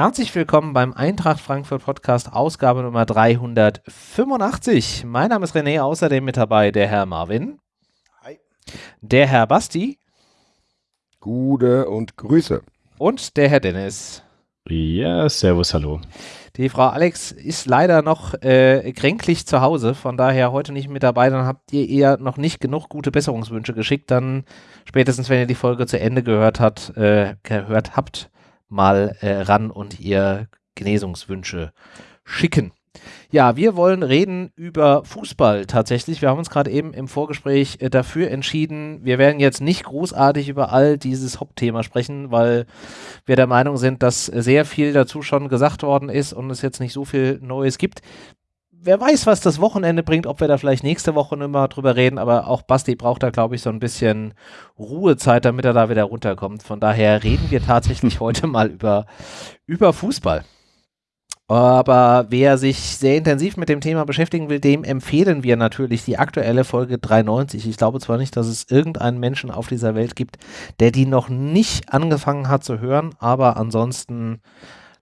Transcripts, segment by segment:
Herzlich willkommen beim Eintracht Frankfurt Podcast, Ausgabe Nummer 385. Mein Name ist René, außerdem mit dabei der Herr Marvin. Hi. Der Herr Basti. Gute und Grüße. Und der Herr Dennis. Ja, servus, hallo. Die Frau Alex ist leider noch äh, kränklich zu Hause, von daher heute nicht mit dabei. Dann habt ihr ihr noch nicht genug gute Besserungswünsche geschickt. Dann spätestens, wenn ihr die Folge zu Ende gehört, hat, äh, gehört habt, mal äh, ran und ihr Genesungswünsche schicken. Ja, wir wollen reden über Fußball tatsächlich. Wir haben uns gerade eben im Vorgespräch äh, dafür entschieden. Wir werden jetzt nicht großartig über all dieses Hauptthema sprechen, weil wir der Meinung sind, dass sehr viel dazu schon gesagt worden ist und es jetzt nicht so viel Neues gibt wer weiß, was das Wochenende bringt, ob wir da vielleicht nächste Woche nochmal drüber reden, aber auch Basti braucht da, glaube ich, so ein bisschen Ruhezeit, damit er da wieder runterkommt. Von daher reden wir tatsächlich heute mal über, über Fußball. Aber wer sich sehr intensiv mit dem Thema beschäftigen will, dem empfehlen wir natürlich die aktuelle Folge 93. Ich glaube zwar nicht, dass es irgendeinen Menschen auf dieser Welt gibt, der die noch nicht angefangen hat zu hören, aber ansonsten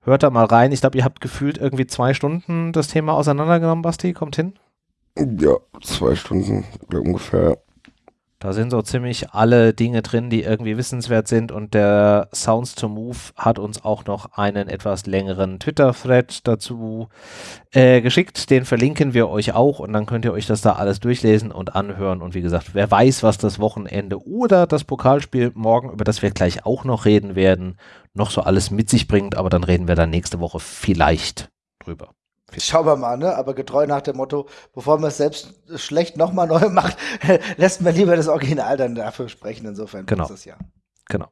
Hört da mal rein. Ich glaube, ihr habt gefühlt irgendwie zwei Stunden das Thema auseinandergenommen, Basti. Kommt hin? Ja, zwei Stunden ungefähr. Da sind so ziemlich alle Dinge drin, die irgendwie wissenswert sind und der Sounds to Move hat uns auch noch einen etwas längeren Twitter-Thread dazu äh, geschickt. Den verlinken wir euch auch und dann könnt ihr euch das da alles durchlesen und anhören. Und wie gesagt, wer weiß, was das Wochenende oder das Pokalspiel morgen, über das wir gleich auch noch reden werden, noch so alles mit sich bringt. Aber dann reden wir dann nächste Woche vielleicht drüber. Schauen wir mal, ne? Aber getreu nach dem Motto, bevor man es selbst schlecht nochmal neu macht, lässt man lieber das Original dann dafür sprechen. Insofern genau. ist es ja. Genau.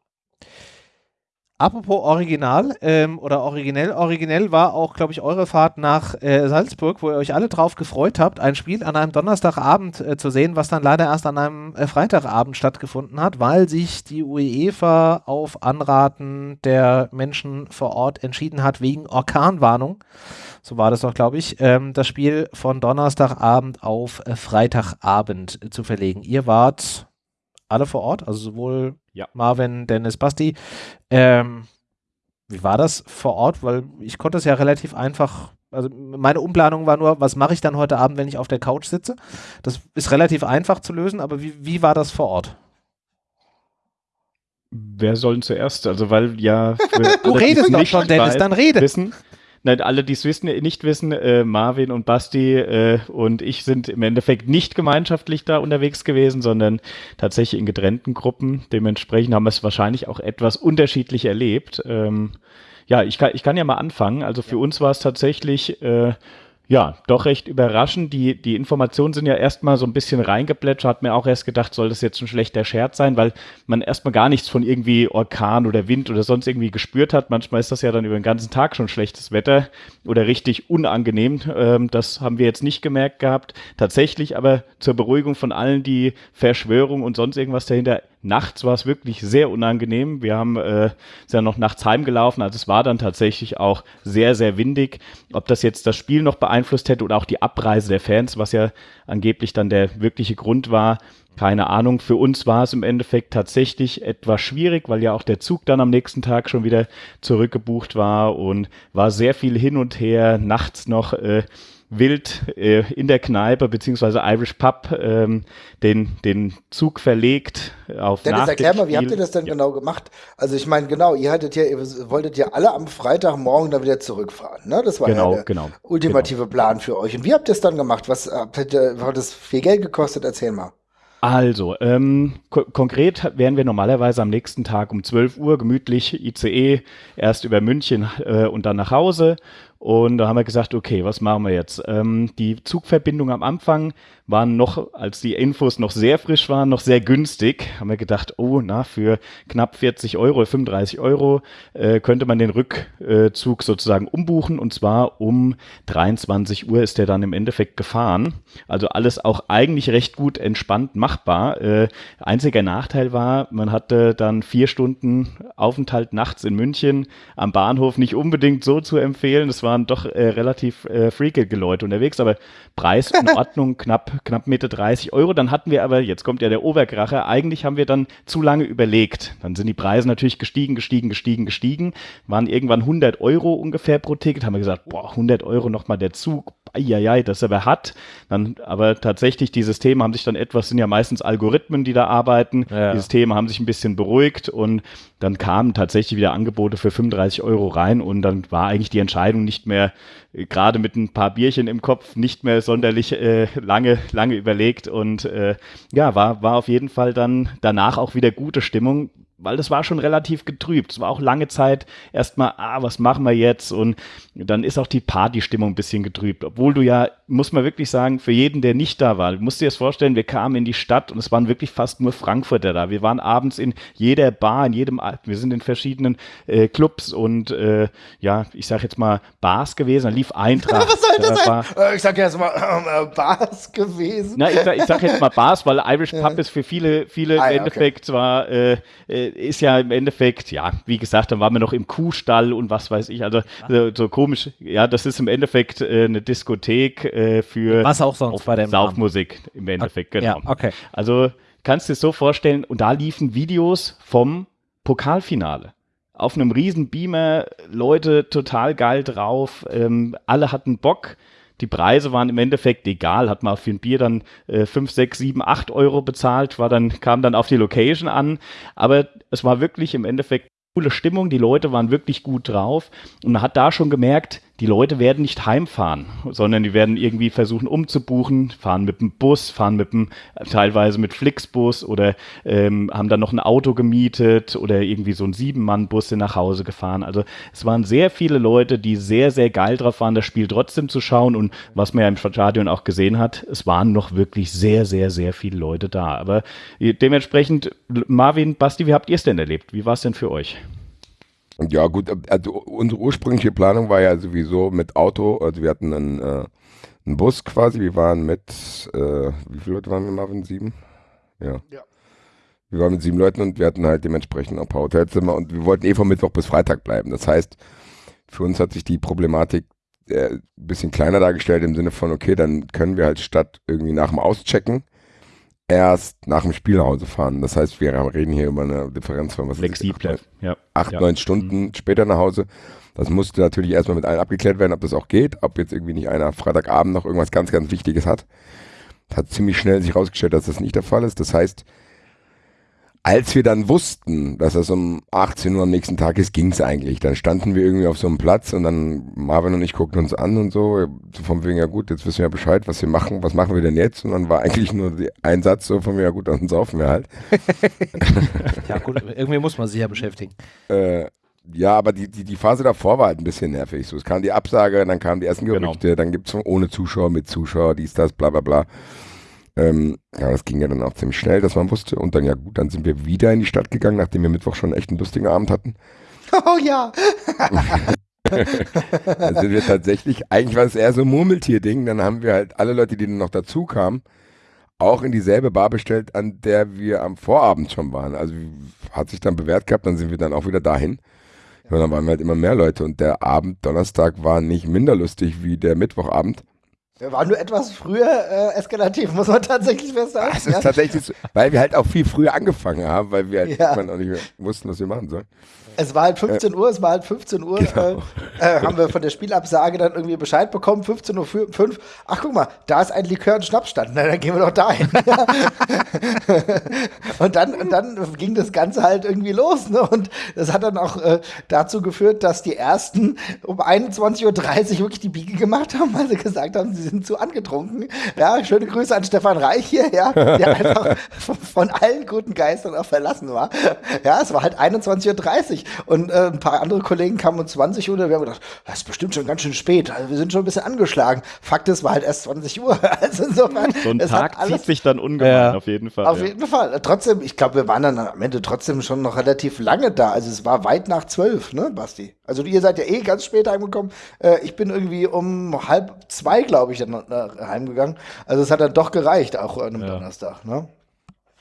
Apropos Original ähm, oder originell, originell war auch, glaube ich, eure Fahrt nach äh, Salzburg, wo ihr euch alle drauf gefreut habt, ein Spiel an einem Donnerstagabend äh, zu sehen, was dann leider erst an einem äh, Freitagabend stattgefunden hat, weil sich die UEFA auf Anraten der Menschen vor Ort entschieden hat, wegen Orkanwarnung, so war das doch, glaube ich, ähm, das Spiel von Donnerstagabend auf äh, Freitagabend zu verlegen. Ihr wart alle vor Ort, also sowohl ja. Marvin, Dennis, Basti. Ähm, wie war das vor Ort? Weil ich konnte es ja relativ einfach, also meine Umplanung war nur, was mache ich dann heute Abend, wenn ich auf der Couch sitze? Das ist relativ einfach zu lösen, aber wie, wie war das vor Ort? Wer soll denn zuerst? Also weil ja. du redest doch schon, Dennis, dann rede. Wissen, Nein, alle, die es wissen, nicht wissen, äh, Marvin und Basti äh, und ich sind im Endeffekt nicht gemeinschaftlich da unterwegs gewesen, sondern tatsächlich in getrennten Gruppen. Dementsprechend haben wir es wahrscheinlich auch etwas unterschiedlich erlebt. Ähm, ja, ich kann, ich kann ja mal anfangen. Also für uns war es tatsächlich äh, ja, doch recht überraschend. Die, die Informationen sind ja erstmal so ein bisschen reingeplätschert. Hat mir auch erst gedacht, soll das jetzt ein schlechter Scherz sein, weil man erstmal gar nichts von irgendwie Orkan oder Wind oder sonst irgendwie gespürt hat. Manchmal ist das ja dann über den ganzen Tag schon schlechtes Wetter oder richtig unangenehm. Ähm, das haben wir jetzt nicht gemerkt gehabt. Tatsächlich aber zur Beruhigung von allen, die Verschwörung und sonst irgendwas dahinter Nachts war es wirklich sehr unangenehm. Wir haben äh, sind ja noch nachts heimgelaufen, also es war dann tatsächlich auch sehr, sehr windig. Ob das jetzt das Spiel noch beeinflusst hätte oder auch die Abreise der Fans, was ja angeblich dann der wirkliche Grund war, keine Ahnung. Für uns war es im Endeffekt tatsächlich etwas schwierig, weil ja auch der Zug dann am nächsten Tag schon wieder zurückgebucht war und war sehr viel hin und her, nachts noch. Äh, wild äh, in der Kneipe beziehungsweise Irish Pub ähm, den, den Zug verlegt auf Dennis, erklär mal, wie habt ihr das denn ja. genau gemacht? Also ich meine, genau, ihr hattet ja, ihr wolltet ja alle am Freitagmorgen dann wieder zurückfahren, ne? Das war genau, ja der genau, ultimative genau. Plan für euch. Und wie habt ihr es dann gemacht? Was hat, hat das viel Geld gekostet? Erzähl mal. Also, ähm, ko konkret wären wir normalerweise am nächsten Tag um 12 Uhr gemütlich ICE erst über München äh, und dann nach Hause und da haben wir gesagt, okay, was machen wir jetzt? Ähm, die Zugverbindung am Anfang waren noch, als die Infos noch sehr frisch waren, noch sehr günstig. Haben wir gedacht, oh, na, für knapp 40 Euro, 35 Euro äh, könnte man den Rückzug sozusagen umbuchen. Und zwar um 23 Uhr ist der dann im Endeffekt gefahren. Also alles auch eigentlich recht gut entspannt machbar. Äh, einziger Nachteil war, man hatte dann vier Stunden Aufenthalt nachts in München am Bahnhof nicht unbedingt so zu empfehlen. Das waren doch äh, relativ äh, freakige Leute unterwegs, aber Preis in Ordnung, knapp, knapp Mitte 30 Euro. Dann hatten wir aber, jetzt kommt ja der Oberkracher, eigentlich haben wir dann zu lange überlegt. Dann sind die Preise natürlich gestiegen, gestiegen, gestiegen, gestiegen, waren irgendwann 100 Euro ungefähr pro Ticket, haben wir gesagt, boah, 100 Euro nochmal der Zug, eieiei, das aber hat. Dann, aber tatsächlich, die Systeme haben sich dann etwas, sind ja meistens Algorithmen, die da arbeiten. Ja. Die Systeme haben sich ein bisschen beruhigt und dann kamen tatsächlich wieder Angebote für 35 Euro rein und dann war eigentlich die Entscheidung nicht mehr, äh, gerade mit ein paar Bierchen im Kopf, nicht mehr sonderlich äh, lange, lange überlegt und äh, ja, war, war auf jeden Fall dann danach auch wieder gute Stimmung weil das war schon relativ getrübt. Es war auch lange Zeit erstmal, ah, was machen wir jetzt? Und dann ist auch die Partystimmung ein bisschen getrübt. Obwohl du ja, muss man wirklich sagen, für jeden, der nicht da war, du musst dir das vorstellen, wir kamen in die Stadt und es waren wirklich fast nur Frankfurter da. Wir waren abends in jeder Bar, in jedem, wir sind in verschiedenen äh, Clubs und äh, ja, ich sag jetzt mal Bars gewesen. Da lief Eintracht. Was soll das da sein? Äh, Ich sag jetzt mal äh, Bars gewesen. na, ich, sag, ich sag jetzt mal Bars, weil Irish Pub ist für viele, viele Ah, im ja, okay. Endeffekt zwar, äh, äh, ist ja im Endeffekt, ja, wie gesagt, dann waren wir noch im Kuhstall und was weiß ich, also so, so komisch, ja, das ist im Endeffekt äh, eine Diskothek äh, für Was auch sonst bei dem. Saufmusik im Endeffekt, genau. Ja, okay. Also kannst du dir so vorstellen, und da liefen Videos vom Pokalfinale. Auf einem riesen Beamer, Leute total geil drauf, ähm, alle hatten Bock. Die Preise waren im Endeffekt egal, hat man für ein Bier dann äh, 5, 6, 7, 8 Euro bezahlt, war dann, kam dann auf die Location an. Aber es war wirklich im Endeffekt coole Stimmung, die Leute waren wirklich gut drauf. Und man hat da schon gemerkt, die Leute werden nicht heimfahren, sondern die werden irgendwie versuchen umzubuchen, fahren mit dem Bus, fahren mit dem, teilweise mit Flixbus oder ähm, haben dann noch ein Auto gemietet oder irgendwie so ein Sieben-Mann-Bus nach Hause gefahren. Also es waren sehr viele Leute, die sehr, sehr geil drauf waren, das Spiel trotzdem zu schauen und was man ja im Stadion auch gesehen hat, es waren noch wirklich sehr, sehr, sehr viele Leute da. Aber äh, dementsprechend, Marvin, Basti, wie habt ihr es denn erlebt? Wie war es denn für euch? Ja, gut, also unsere ursprüngliche Planung war ja sowieso mit Auto, also wir hatten einen, äh, einen Bus quasi, wir waren mit, äh, wie viele Leute waren wir, Marvin? Sieben? Ja. Ja. Wir waren mit sieben Leuten und wir hatten halt dementsprechend auch ein paar Hotelzimmer und wir wollten eh von Mittwoch bis Freitag bleiben. Das heißt, für uns hat sich die Problematik äh, ein bisschen kleiner dargestellt im Sinne von, okay, dann können wir halt statt irgendwie nach dem Auschecken erst nach dem Spiel nach Hause fahren. Das heißt, wir reden hier über eine Differenz von was weiß ich, Flexibler, ja. acht, Ja. neun Stunden später nach Hause. Das musste natürlich erstmal mit allen abgeklärt werden, ob das auch geht, ob jetzt irgendwie nicht einer Freitagabend noch irgendwas ganz, ganz Wichtiges hat. Hat ziemlich schnell sich rausgestellt, dass das nicht der Fall ist. Das heißt, als wir dann wussten, dass das um 18 Uhr am nächsten Tag ist, ging es eigentlich. Dann standen wir irgendwie auf so einem Platz und dann Marvin und ich guckten uns an und so, so von wegen, ja gut, jetzt wissen wir ja Bescheid, was wir machen, was machen wir denn jetzt? Und dann war eigentlich nur ein Satz so von mir, ja gut, dann saufen wir halt. Ja, gut, irgendwie muss man sich ja beschäftigen. Äh, ja, aber die, die, die Phase davor war halt ein bisschen nervig. So, es kam die Absage, dann kamen die ersten Genau. Gerüchte, dann gibt es ohne Zuschauer, mit Zuschauer, dies, das, bla bla bla. Ähm, ja, das ging ja dann auch ziemlich schnell, dass man wusste. Und dann, ja gut, dann sind wir wieder in die Stadt gegangen, nachdem wir Mittwoch schon echt einen lustigen Abend hatten. Oh ja. Dann sind wir tatsächlich, eigentlich war es eher so ein Murmeltier-Ding. Dann haben wir halt alle Leute, die dann noch dazu kamen, auch in dieselbe Bar bestellt, an der wir am Vorabend schon waren. Also hat sich dann bewährt gehabt, dann sind wir dann auch wieder dahin. Und dann waren wir halt immer mehr Leute und der Abend Donnerstag war nicht minder lustig wie der Mittwochabend. Wir waren nur etwas früher äh, eskalativ, muss man tatsächlich festhalten. Es ist tatsächlich weil wir halt auch viel früher angefangen haben, weil wir halt Ja. auch nicht mehr wussten, was wir machen sollen. Es war halt 15 Uhr, es war halt 15 Uhr, Genau. äh, äh, haben wir von der Spielabsage dann irgendwie Bescheid bekommen, 15 Uhr 5. Ach, guck mal, da ist ein Likör und Schnappstand, na, dann gehen wir doch dahin. und, dann, und dann ging das Ganze halt irgendwie los. Ne? Und das hat dann auch äh, dazu geführt, dass die ersten um 21.30 Uhr wirklich die Biege gemacht haben, weil sie gesagt haben, sie sind zu angetrunken. Ja, schöne Grüße an Stefan Reich hier, ja, der einfach von, von allen guten Geistern auch verlassen war. Ja, es war halt 21.30 Uhr und äh, ein paar andere Kollegen kamen um 20 Uhr und wir haben gedacht, das ist bestimmt schon ganz schön spät. Also wir sind schon ein bisschen angeschlagen. Fakt ist, war halt erst 20 Uhr. Also insofern, So ein es Tag hat alles zieht sich dann ungemein, Ja. auf jeden Fall. auf ja. jeden Fall. Trotzdem, ich glaube, wir waren dann am Ende trotzdem schon noch relativ lange da. Also es war weit nach zwölf, ne, Basti? Also ihr seid ja eh ganz spät heimgekommen. Äh, ich bin irgendwie um halb zwei, glaube ich, dann äh, heimgegangen. Also es hat dann doch gereicht, auch an einem Ja. Donnerstag, ne?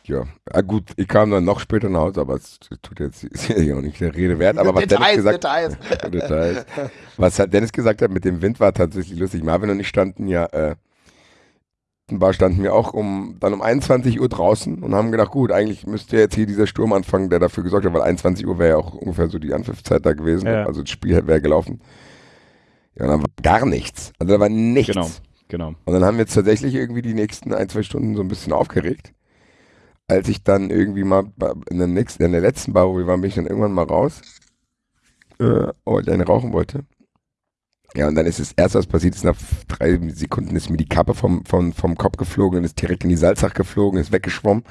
Ja, ah, gut, ich kam dann noch später nach Hause, aber es tut jetzt ist ja auch nicht der Rede wert. Aber was Details, Dennis gesagt Details. Details. Was hat Dennis gesagt hat mit dem Wind war tatsächlich lustig. Marvin und ich standen ja, äh, war standen wir auch um dann um 21 Uhr draußen und haben gedacht, gut, eigentlich müsste jetzt hier dieser Sturm anfangen, der dafür gesorgt hat, weil 21 Uhr wäre ja auch ungefähr so die Anpfiffzeit da gewesen. Ja. Also das Spiel wäre gelaufen. Ja, und dann war gar nichts. Also da war nichts. Genau, genau. Und dann haben wir jetzt tatsächlich irgendwie die nächsten ein, zwei Stunden so ein bisschen aufgeregt. Als ich dann irgendwie mal in der, nächsten, in der letzten Bar, wo wir waren, bin ich dann irgendwann mal raus, äh, weil ich eine rauchen wollte. Ja, und dann ist das erste, was passiert ist, nach drei Sekunden ist mir die Kappe vom, vom, vom Kopf geflogen und ist direkt in die Salzach geflogen, ist weggeschwommen.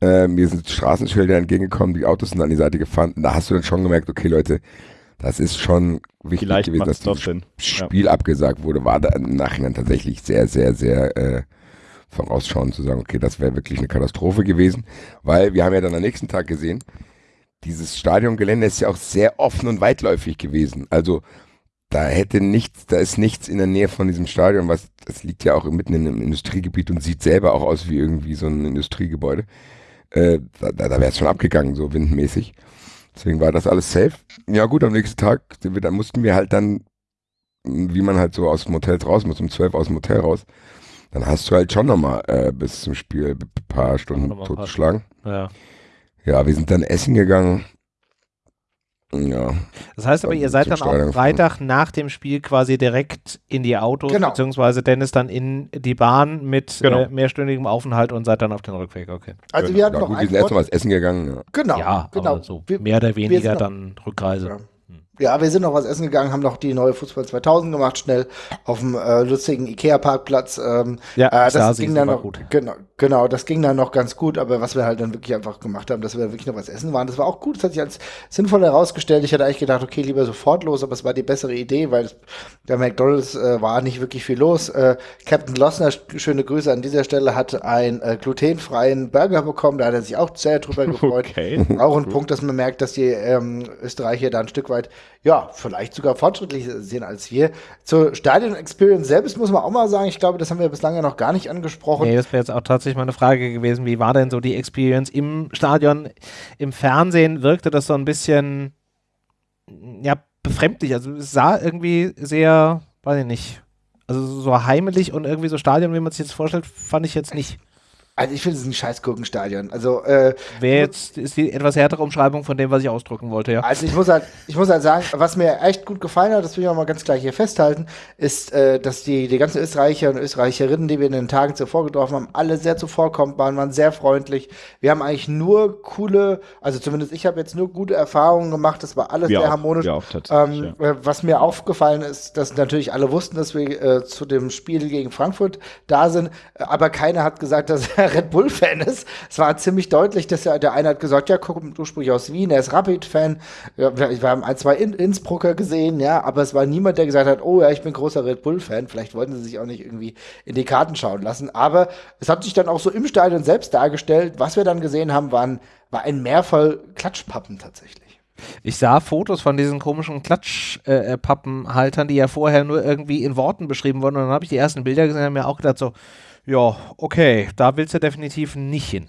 Äh, mir sind Straßenschilder entgegengekommen, die Autos sind an die Seite gefahren. Und da hast du dann schon gemerkt, okay Leute, das ist schon wichtig Vielleicht gewesen, dass dieses Sinn. Ja. Spiel abgesagt wurde, war da im Nachhinein tatsächlich sehr, sehr, sehr äh, vorausschauend zu sagen, okay, das wäre wirklich eine Katastrophe gewesen, weil wir haben ja dann am nächsten Tag gesehen, dieses Stadiongelände ist ja auch sehr offen und weitläufig gewesen. Also da hätte nichts, da ist nichts in der Nähe von diesem Stadion, was das liegt ja auch mitten in einem Industriegebiet und sieht selber auch aus wie irgendwie so ein Industriegebäude. Äh, da da, da wäre es schon abgegangen, so windmäßig. Deswegen war das alles safe. Ja gut, am nächsten Tag dann mussten wir halt dann, wie man halt so aus dem Hotel raus muss, um 12 aus dem Hotel raus, dann hast du halt schon nochmal äh, bis zum Spiel ein paar Stunden totgeschlagen. Ja. Ja, wir sind dann essen gegangen. Ja, Das heißt aber, ihr seid dann Stadion auch Freitag nach dem Spiel quasi direkt in die Autos, Genau. beziehungsweise Dennis dann in die Bahn mit Genau. äh, mehrstündigem Aufenthalt und seid dann auf den Rückweg, okay. Also ja, wir hatten ja, noch gut, wir sind erst mal Grund. was essen gegangen. Ja. Genau, ja, genau. aber so Wir, mehr oder weniger dann Rückreise. Ja. Ja, wir sind noch was essen gegangen, haben noch die neue Fußball 2000 gemacht, schnell auf dem äh, lustigen Ikea-Parkplatz. Ähm, Ja, äh, Stasi das ging dann noch gut. Genau, genau, das ging dann noch ganz gut, aber was wir halt dann wirklich einfach gemacht haben, dass wir wirklich noch was essen waren, das war auch gut, das hat sich als sinnvoll herausgestellt. Ich hatte eigentlich gedacht, okay, lieber sofort los, aber es war die bessere Idee, weil der McDonalds äh, war nicht wirklich viel los. Äh, Captain Glossner, sch- schöne Grüße an dieser Stelle, hat einen äh, glutenfreien Burger bekommen, da hat er sich auch sehr drüber gefreut. Okay. Auch ein Punkt, dass man merkt, dass die ähm, Österreicher da ein Stück weit, ja, vielleicht sogar fortschrittlicher sind als wir. Zur Stadion-Experience selbst muss man auch mal sagen, ich glaube, das haben wir bislang ja noch gar nicht angesprochen. Nee, das wäre jetzt auch tatsächlich meine Frage gewesen. Wie war denn so die Experience im Stadion? Im Fernsehen wirkte das so ein bisschen, ja, befremdlich. Also es sah irgendwie sehr, weiß ich nicht, also so heimelig und irgendwie so Stadion, wie man sich jetzt vorstellt, fand ich jetzt nicht. Also ich finde es ein scheiß Gurkenstadion. Also, äh, Wäre jetzt, ist die etwas härtere Umschreibung von dem, was ich ausdrücken wollte, ja. Also ich muss halt, ich muss halt sagen, was mir echt gut gefallen hat, das will ich auch mal ganz klar hier festhalten, ist, äh, dass die, die ganzen Österreicher und Österreicherinnen, die wir in den Tagen zuvor getroffen haben, alle sehr zuvorkommend waren, waren sehr freundlich. Wir haben eigentlich nur coole, also zumindest ich habe jetzt nur gute Erfahrungen gemacht, das war alles Wir sehr auch, harmonisch. auch Ähm, äh, Was mir aufgefallen ist, dass natürlich alle wussten, dass wir äh, zu dem Spiel gegen Frankfurt da sind, äh, aber keiner hat gesagt, dass er Red Bull-Fan ist. Es war ziemlich deutlich, dass er, der eine hat gesagt, ja, kommt ursprünglich aus Wien, er ist Rapid-Fan. Wir, wir haben ein, zwei In Innsbrucker gesehen, ja, aber es war niemand, der gesagt hat, oh ja, ich bin großer Red Bull-Fan. Vielleicht wollten sie sich auch nicht irgendwie in die Karten schauen lassen. Aber es hat sich dann auch so im Stadion selbst dargestellt. Was wir dann gesehen haben, waren, war ein Meer voll Klatschpappen tatsächlich. Ich sah Fotos von diesen komischen Klatschpappenhaltern, die ja vorher nur irgendwie in Worten beschrieben wurden. Und dann habe ich die ersten Bilder gesehen und mir auch gedacht so, ja, okay, da willst du definitiv nicht hin.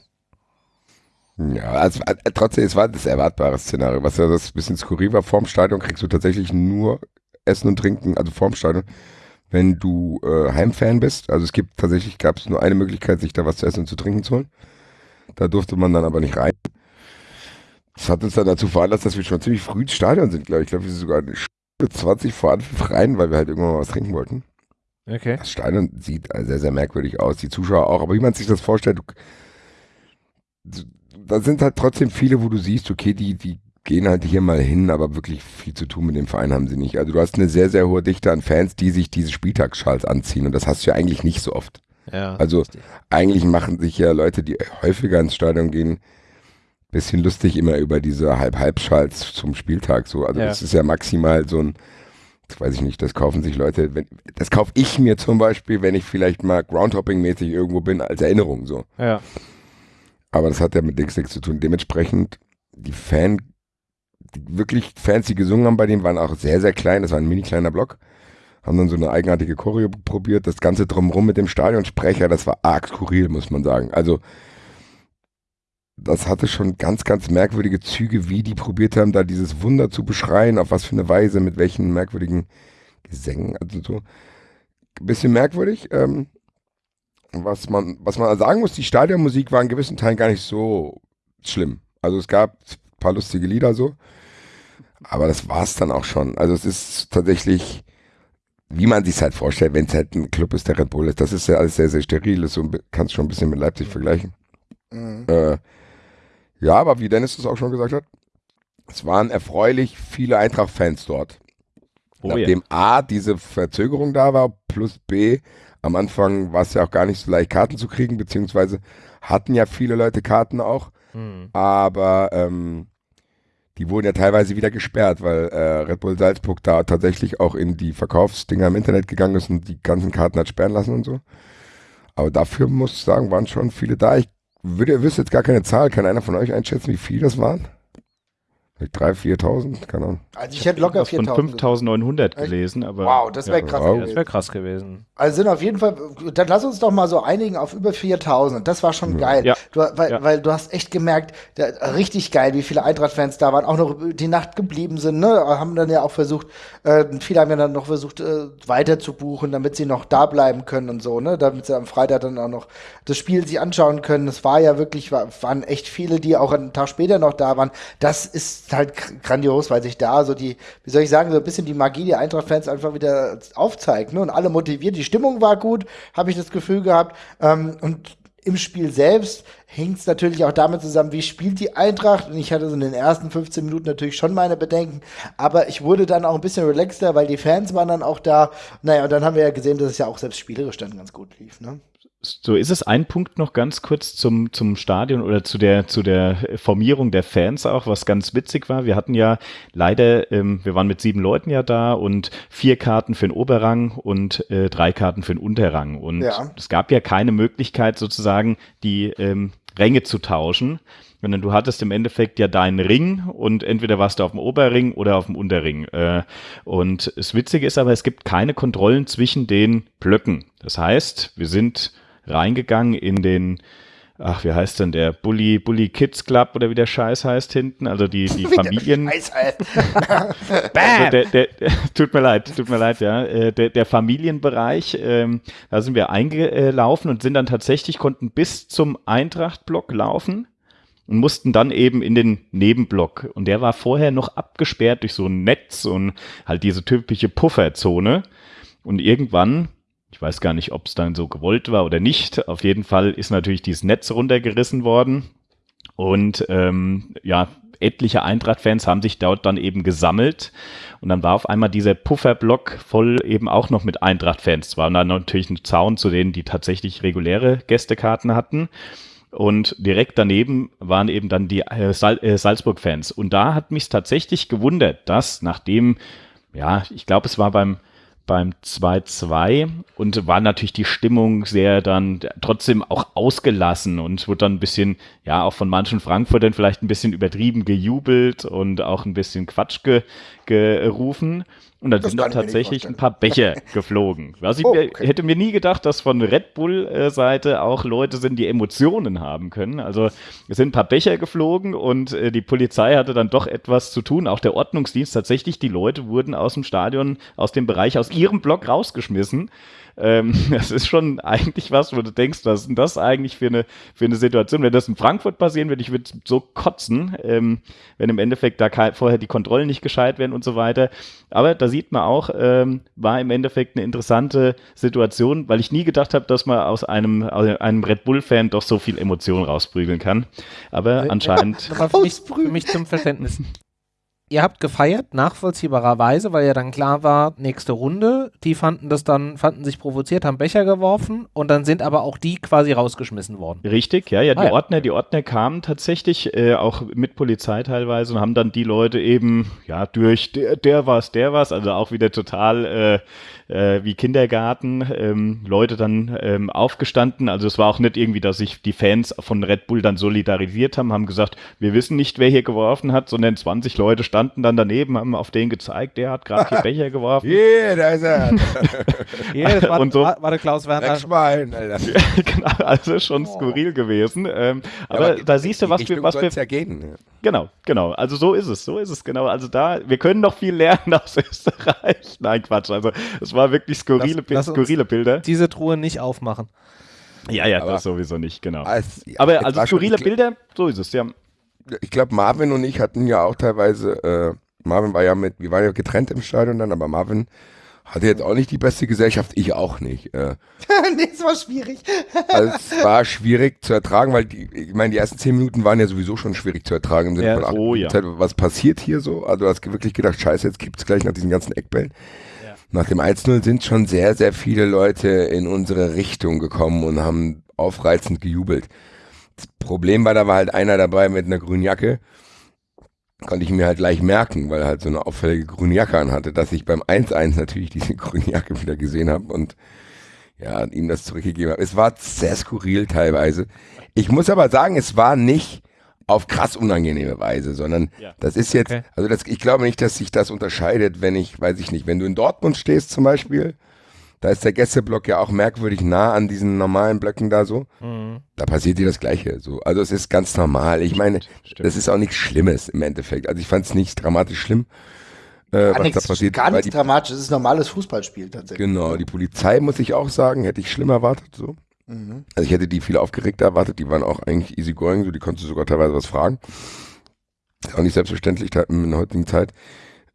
Ja, also äh, trotzdem, es war das erwartbare Szenario. Was ja das bisschen skurril war, vorm Stadion kriegst du tatsächlich nur Essen und Trinken, also vorm Stadion, wenn du äh, Heimfan bist. Also es gibt tatsächlich, gab es nur eine Möglichkeit, sich da was zu essen und zu trinken zu holen. Da durfte man dann aber nicht rein. Das hat uns dann dazu veranlasst, dass wir schon ziemlich früh ins Stadion sind, glaube ich. Ich glaube, wir sind sogar eine Stunde 20 vor Anpfiff rein, weil wir halt irgendwann mal was trinken wollten. Okay. Das Stadion sieht äh, sehr, sehr merkwürdig aus. Die Zuschauer auch. Aber wie man sich das vorstellt, du, da sind halt trotzdem viele, wo du siehst, okay, die, die gehen halt hier mal hin, aber wirklich viel zu tun mit dem Verein haben sie nicht. Also du hast eine sehr, sehr hohe Dichte an Fans, die sich diese Spieltagsschals anziehen. Und das hast du ja eigentlich nicht so oft. Ja. Also eigentlich machen sich ja Leute, die häufiger ins Stadion gehen, bisschen lustig immer über diese Halb-Halb-Schals zum Spieltag. So. Also Ja. das ist ja maximal so ein, das weiß ich nicht, das kaufen sich Leute, wenn, das kaufe ich mir zum Beispiel, wenn ich vielleicht mal Groundhopping-mäßig irgendwo bin, als Erinnerung so. ja. Aber das hat ja mit Dings nichts zu tun. Dementsprechend, die Fan, die wirklich Fans, die gesungen haben bei dem, waren auch sehr, sehr klein. Das war ein mini kleiner Block. Haben dann so eine eigenartige Choreo probiert. Das Ganze drumherum mit dem Stadionsprecher, das war arg skurril, muss man sagen. Also, das hatte schon ganz, ganz merkwürdige Züge, wie die probiert haben, da dieses Wunder zu beschreien, auf was für eine Weise, mit welchen merkwürdigen Gesängen, also so. Ein bisschen merkwürdig. Ähm, was man, was man sagen muss, die Stadionmusik war in gewissen Teilen gar nicht so schlimm. Also es gab ein paar lustige Lieder so, aber das war es dann auch schon. Also es ist tatsächlich, wie man sich halt vorstellt, wenn es halt ein Club ist, der Red Bull ist. Das ist ja alles sehr, sehr steril. Das so, kannst schon ein bisschen mit Leipzig vergleichen. Mhm. Äh, ja, aber wie Dennis es auch schon gesagt hat, es waren erfreulich viele Eintracht-Fans dort. Oh, Nachdem ja. A, diese Verzögerung da war, plus B, am Anfang war es ja auch gar nicht so leicht, Karten zu kriegen, beziehungsweise hatten ja viele Leute Karten auch, mhm. aber ähm, die wurden ja teilweise wieder gesperrt, weil äh, Red Bull Salzburg da tatsächlich auch in die Verkaufsdinger im Internet gegangen ist und die ganzen Karten hat sperren lassen und so. Aber dafür muss ich sagen, waren schon viele da. Ich würde, wüsste jetzt gar keine Zahl. Kann einer von euch einschätzen, wie viele das waren? 3.000, 4.000, keine Ahnung. Also ich hätte locker 4.000. Von 5.900 gelesen, aber. Wow, das wäre ja, krass. Wow. Das wäre krass gewesen. Also sind auf jeden Fall, dann lass uns doch mal so einigen auf über 4.000. Das war schon mhm. geil. Ja. Du, weil, ja. weil du hast echt gemerkt, der, richtig geil, wie viele Eintracht-Fans da waren, auch noch die Nacht geblieben sind, ne? Haben dann ja auch versucht, äh, viele haben ja dann noch versucht, äh, weiter zu buchen, damit sie noch da bleiben können und so, ne? Damit sie am Freitag dann auch noch das Spiel sich anschauen können. Es war ja wirklich, war, waren echt viele, die auch einen Tag später noch da waren. Das ist halt grandios, weil sich da so die, wie soll ich sagen, so ein bisschen die Magie der Eintracht-Fans einfach wieder aufzeigt, ne? Und alle motiviert, die Stimmung war gut, habe ich das Gefühl gehabt. Ähm, und im Spiel selbst hängt es natürlich auch damit zusammen, wie spielt die Eintracht. Und ich hatte so in den ersten 15 Minuten natürlich schon meine Bedenken, aber ich wurde dann auch ein bisschen relaxter, weil die Fans waren dann auch da. Naja, und dann haben wir ja gesehen, dass es ja auch selbst spielerisch dann ganz gut lief. Ne? So ist es ein Punkt noch ganz kurz zum, zum Stadion oder zu der, zu der Formierung der Fans auch, was ganz witzig war. Wir hatten ja leider, ähm, wir waren mit sieben Leuten ja da und vier Karten für den Oberrang und äh, drei Karten für den Unterrang. Und ja. es gab ja keine Möglichkeit sozusagen, die ähm, Ränge zu tauschen sondern du hattest im Endeffekt ja deinen Ring und entweder warst du auf dem Oberring oder auf dem Unterring. Äh, und das Witzige ist aber, es gibt keine Kontrollen zwischen den Blöcken. Das heißt, wir sind reingegangen in den ach, wie heißt denn der Bully, Bully Kids Club oder wie der Scheiß heißt hinten, also die, die Familien. also der, der, tut mir leid, tut mir leid, ja. Äh, der, der Familienbereich, ähm, da sind wir eingelaufen und sind dann tatsächlich, konnten bis zum Eintracht-Block laufen und mussten dann eben in den Nebenblock. Und der war vorher noch abgesperrt durch so ein Netz und halt diese typische Pufferzone. Und irgendwann ich weiß gar nicht, ob es dann so gewollt war oder nicht. Auf jeden Fall ist natürlich dieses Netz runtergerissen worden. Und ähm, ja, etliche Eintracht-Fans haben sich dort dann eben gesammelt. Und dann war auf einmal dieser Pufferblock voll eben auch noch mit Eintracht-Fans. Zwar dann natürlich ein Zaun zu denen, die tatsächlich reguläre Gästekarten hatten. Und direkt daneben waren eben dann die äh, äh, Salzburg-Fans. Und da hat mich tatsächlich gewundert, dass nachdem, ja, ich glaube, es war beim beim 2-2 und war natürlich die Stimmung sehr dann trotzdem auch ausgelassen und wurde dann ein bisschen, ja, auch von manchen Frankfurtern vielleicht ein bisschen übertrieben gejubelt und auch ein bisschen Quatsch ge, gerufen. Und dann das sind tatsächlich ein paar Becher geflogen. Also ich oh, okay. hätte mir nie gedacht, dass von Red Bull-Seite auch Leute sind, die Emotionen haben können. Also es sind ein paar Becher geflogen und äh, die Polizei hatte dann doch etwas zu tun. Auch der Ordnungsdienst tatsächlich, die Leute wurden aus dem Stadion, aus dem Bereich, aus ihrem Block rausgeschmissen. Ähm, das ist schon eigentlich was, wo du denkst, was ist denn das eigentlich für eine, für eine Situation? Wenn das in Frankfurt passieren würde, ich würde so kotzen, ähm, wenn im Endeffekt da vorher die Kontrollen nicht gescheit werden und so weiter. Aber da sieht man auch, ähm, war im Endeffekt eine interessante Situation, weil ich nie gedacht habe, dass man aus einem, aus einem Red Bull-Fan doch so viel Emotion rausprügeln kann. Aber anscheinend. für, mich, für mich zum Verständnis ihr habt gefeiert, nachvollziehbarerweise, weil ja dann klar war, nächste Runde. Die fanden das dann, fanden sich provoziert, haben Becher geworfen und dann sind aber auch die quasi rausgeschmissen worden. Richtig, ja, ja, die ah, ja. Ordner, die Ordner kamen tatsächlich äh, auch mit Polizei teilweise und haben dann die Leute eben, ja, durch der, der war's, der war's, also auch wieder total äh, äh, wie Kindergarten, ähm, Leute dann ähm, aufgestanden. Also es war auch nicht irgendwie, dass sich die Fans von Red Bull dann solidarisiert haben, haben gesagt, wir wissen nicht, wer hier geworfen hat, sondern 20 Leute standen standen dann daneben, haben auf den gezeigt, der hat gerade vier Becher geworfen. Hier, da ist er. Hier, das war, Und so- war, war der Klaus Werner. Dreckschwein, Alter. genau, also schon skurril gewesen. Ähm, aber da siehst du, was wir, was wir, ja gehen. ja. genau, genau. Also so ist es, so ist es genau. Also da, wir können noch viel lernen aus Österreich. Nein, Quatsch. Also es war wirklich skurrile, Lass- lass uns- skurrile Bilder. Diese Truhe nicht aufmachen. Ja, ja, Aber- das sowieso nicht, genau. Als- ja, Aber also skurrile Bilder, so ist es, ja. Ich glaube, Marvin und ich hatten ja auch teilweise, äh, Marvin war ja mit, wir waren ja getrennt im Stadion dann, aber Marvin hatte jetzt auch nicht die beste Gesellschaft, ich auch nicht. Äh, nee, es war schwierig. also es war schwierig zu ertragen, weil die, ich meine, die ersten zehn Minuten waren ja sowieso schon schwierig zu ertragen im Sinne Ja, von ach, oh ja. Zeit, was passiert hier so? Also du hast wirklich gedacht, scheiße, jetzt gibt's gleich nach diesen ganzen Eckbällen. Nach dem 1-0 sind schon sehr, sehr viele Leute in unsere Richtung gekommen und haben aufreizend gejubelt. Das Problem war, da war halt einer dabei mit einer grünen Jacke. Konnte ich mir halt gleich merken, weil er halt so eine auffällige grüne Jacke anhatte, dass ich beim 1-1 natürlich diese grüne Jacke wieder gesehen habe und ja, ihm das zurückgegeben habe. Es war sehr skurril teilweise. Ich muss aber sagen, es war nicht auf krass unangenehme Weise, sondern Ja. das ist jetzt, Okay. also das, ich glaube nicht, dass sich das unterscheidet, wenn ich, weiß ich nicht, wenn du in Dortmund stehst zum Beispiel, da ist der Gästeblock ja auch merkwürdig nah an diesen normalen Blöcken da so, Mhm. da passiert dir das Gleiche. So. Also es ist ganz normal. Ich meine, Stimmt. das ist auch nichts Schlimmes im Endeffekt. Also ich fand es nicht dramatisch schlimm, äh, Gar was da nichts, passiert. gar nichts dramatisch. Es ist ein normales Fußballspiel tatsächlich. genau, die Polizei, muss ich auch sagen, hätte ich schlimm erwartet. So. Mhm. Also ich hätte die viel aufgeregter erwartet, die waren auch eigentlich easy going, so die konntest du sogar teilweise was fragen. Ist auch nicht selbstverständlich in der heutigen Zeit.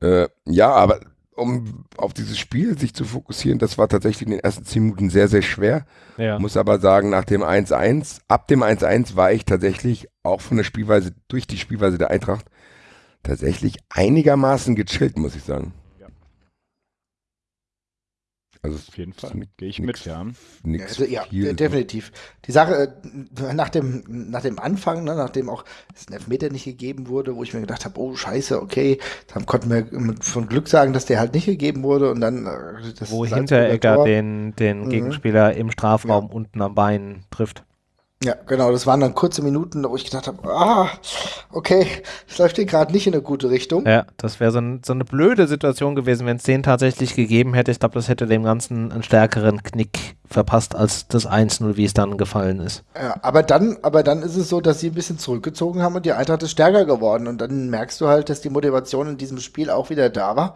Äh, ja, aber um auf dieses Spiel sich zu fokussieren, das war tatsächlich in den ersten zehn Minuten sehr, sehr schwer. Ja. Muss aber sagen, nach dem 1-1, ab dem 1-1 war ich tatsächlich auch von der Spielweise, durch die Spielweise der Eintracht, tatsächlich einigermaßen gechillt, muss ich sagen. Ja. Also Auf jeden Fall. Gehe ich nix- mit, ja. nix Also, ja, viel, de- definitiv. Die Sache, äh, nach dem, nach dem Anfang, ne, nachdem auch es ein Elfmeter nicht gegeben wurde, wo ich mir gedacht habe, oh scheiße, okay, dann konnten wir von Glück sagen, dass der halt nicht gegeben wurde und dann äh, das Wo Salzburger Hinteregger Tor- den, den Mhm. Gegenspieler im Strafraum unten am Bein trifft. Ja, genau, das waren dann kurze Minuten, wo ich gedacht habe, ah, okay, das läuft hier gerade nicht in eine gute Richtung. Ja, das wäre so, ein, so eine blöde Situation gewesen, wenn es den tatsächlich gegeben hätte. Ich glaube, das hätte dem Ganzen einen stärkeren Knick verpasst als das 1-0, wie es dann gefallen ist. Ja, aber dann, aber dann ist es so, dass sie ein bisschen zurückgezogen haben und die Eintracht ist stärker geworden. Und dann merkst du halt, dass die Motivation in diesem Spiel auch wieder da war.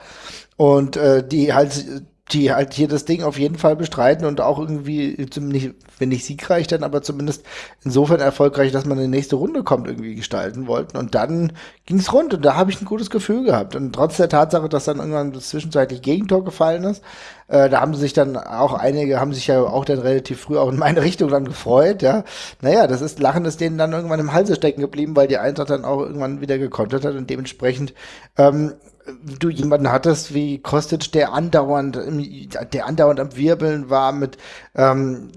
Und äh, die halt, die halt hier das Ding auf jeden Fall bestreiten und auch irgendwie, zumindest, wenn nicht siegreich, dann aber zumindest insofern erfolgreich, dass man in die nächste Runde kommt, irgendwie gestalten wollten. Und dann ging es rund und da habe ich ein gutes Gefühl gehabt. Und trotz der Tatsache, dass dann irgendwann das zwischenzeitlich Gegentor gefallen ist, äh, da haben sich dann auch einige, haben sich ja auch dann relativ früh auch in meine Richtung dann gefreut, ja. Naja, das ist, Lachen ist denen dann irgendwann im Halse stecken geblieben, weil die Eintracht dann auch irgendwann wieder gekontert hat und dementsprechend, ähm, du jemanden hattest wie Kostic, der andauernd, der andauernd am Wirbeln war mit, ähm,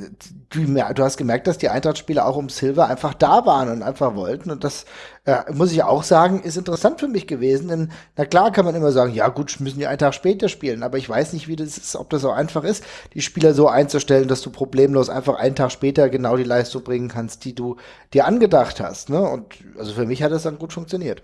du, du hast gemerkt, dass die Eintracht-Spieler auch um Silver einfach da waren und einfach wollten und das äh, muss ich auch sagen, ist interessant für mich gewesen, denn na klar kann man immer sagen, ja gut, müssen die einen Tag später spielen, aber ich weiß nicht, wie das ist, ob das so einfach ist, die Spieler so einzustellen, dass du problemlos einfach einen Tag später genau die Leistung bringen kannst, die du dir angedacht hast, ne? Und also für mich hat das dann gut funktioniert.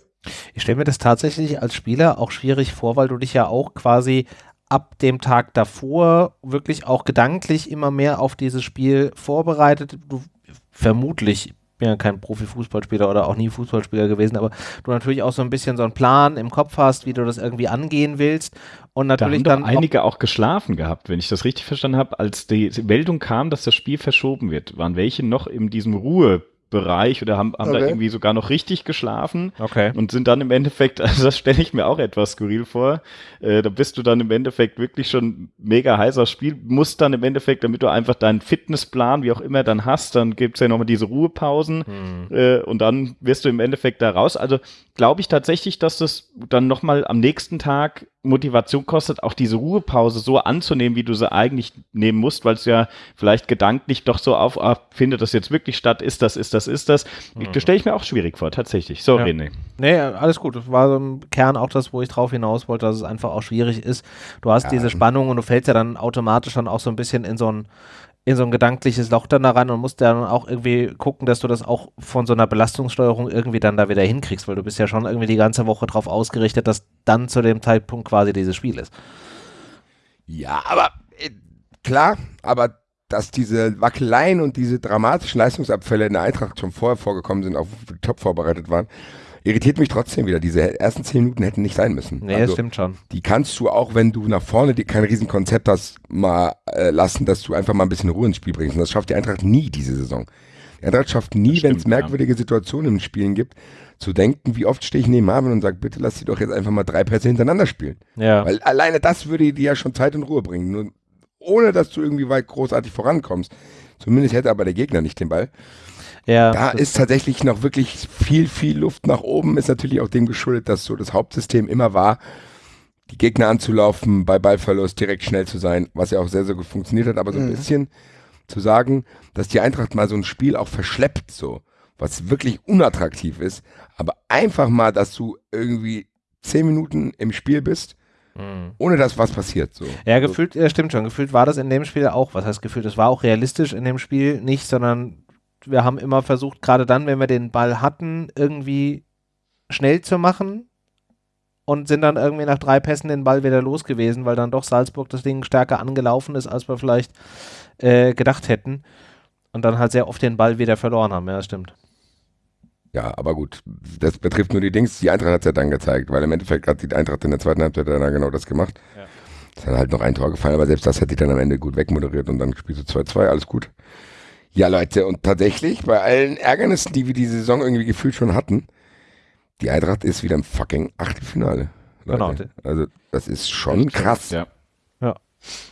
Ich stelle mir das tatsächlich als Spieler auch schwierig vor, weil du dich ja auch quasi ab dem Tag davor wirklich auch gedanklich immer mehr auf dieses Spiel vorbereitet. Du vermutlich, ich bin ja kein Profifußballspieler oder auch nie Fußballspieler gewesen, aber du natürlich auch so ein bisschen so einen Plan im Kopf hast, wie du das irgendwie angehen willst. Und Da natürlich haben doch dann auch- einige auch geschlafen gehabt, wenn ich das richtig verstanden habe. Als die Meldung kam, dass das Spiel verschoben wird, waren welche noch in diesem Ruhebereich oder haben, haben da Okay. irgendwie sogar noch richtig geschlafen Okay. und sind dann im Endeffekt, also das stelle ich mir auch etwas skurril vor, äh, da bist du dann im Endeffekt wirklich schon mega heißer Spiel, musst dann im Endeffekt, damit du einfach deinen Fitnessplan, wie auch immer, dann hast, dann gibt's ja nochmal diese Ruhepausen Hm. äh, und dann wirst du im Endeffekt da raus. Also glaube ich tatsächlich, dass das dann nochmal am nächsten Tag Motivation kostet, auch diese Ruhepause so anzunehmen, wie du sie eigentlich nehmen musst, weil es ja vielleicht gedanklich doch so auf, ah, findet das jetzt wirklich statt, ist das, ist das, ist das. Das stelle ich mir auch schwierig vor, tatsächlich. So, Ja. René. Nee, alles gut. Das war so im Kern auch das, wo ich drauf hinaus wollte, dass es einfach auch schwierig ist. Du hast diese Spannung und du fällst ja dann automatisch dann auch so ein bisschen in so ein in so ein gedankliches Loch dann da rein und musst dann auch irgendwie gucken, dass du das auch von so einer Belastungssteuerung irgendwie dann da wieder hinkriegst, weil du bist ja schon irgendwie die ganze Woche drauf ausgerichtet, dass dann zu dem Zeitpunkt quasi dieses Spiel ist. Ja, aber äh, klar, aber dass diese Wackeleien und diese dramatischen Leistungsabfälle in der Eintracht schon vorher vorgekommen sind, auch top vorbereitet waren, irritiert mich trotzdem wieder. Diese ersten zehn Minuten hätten nicht sein müssen. Nee, also, das stimmt schon. Die kannst du auch, wenn du nach vorne die, kein Riesenkonzept hast, mal äh, lassen, dass du einfach mal ein bisschen Ruhe ins Spiel bringst. Und das schafft die Eintracht nie diese Saison. Die Eintracht schafft nie, wenn es merkwürdige ja. Situationen im Spielen gibt, zu denken, wie oft stehe ich neben Marvin und sage, bitte lass sie doch jetzt einfach mal drei Pässe hintereinander spielen. Ja. Weil alleine das würde dir ja schon Zeit und Ruhe bringen. Nur ohne dass du irgendwie weit großartig vorankommst. Zumindest hätte aber der Gegner nicht den Ball. Ja, da ist tatsächlich noch wirklich viel, viel Luft nach oben. Ist natürlich auch dem geschuldet, dass so das Hauptsystem immer war, die Gegner anzulaufen, bei Ballverlust direkt schnell zu sein, was ja auch sehr, sehr gut funktioniert hat. Aber so ein mhm. bisschen zu sagen, dass die Eintracht mal so ein Spiel auch verschleppt, so, was wirklich unattraktiv ist, aber einfach mal, dass du irgendwie zehn Minuten im Spiel bist Mhm. Ohne dass was passiert. So. Ja, gefühlt, ja, stimmt schon. Gefühlt war das in dem Spiel auch. Was heißt gefühlt? Es war auch realistisch in dem Spiel nicht, sondern wir haben immer versucht, gerade dann, wenn wir den Ball hatten, irgendwie schnell zu machen und sind dann irgendwie nach drei Pässen den Ball wieder los gewesen, weil dann doch Salzburg das Ding stärker angelaufen ist, als wir vielleicht äh, gedacht hätten. Und dann halt sehr oft den Ball wieder verloren haben. Ja, das stimmt. Ja, aber gut, das betrifft nur die Dings. Die Eintracht hat es ja dann gezeigt, weil im Endeffekt hat die Eintracht in der zweiten Halbzeit dann genau das gemacht. Ja. Es hat halt noch ein Tor gefallen, aber selbst das hat die dann am Ende gut wegmoderiert und dann spielst du 2-2, alles gut. Ja, Leute, und tatsächlich, bei allen Ärgernissen, die wir diese Saison irgendwie gefühlt schon hatten, die Eintracht ist wieder im fucking Achtelfinale. Genau. Also, das ist schon krass. Ja.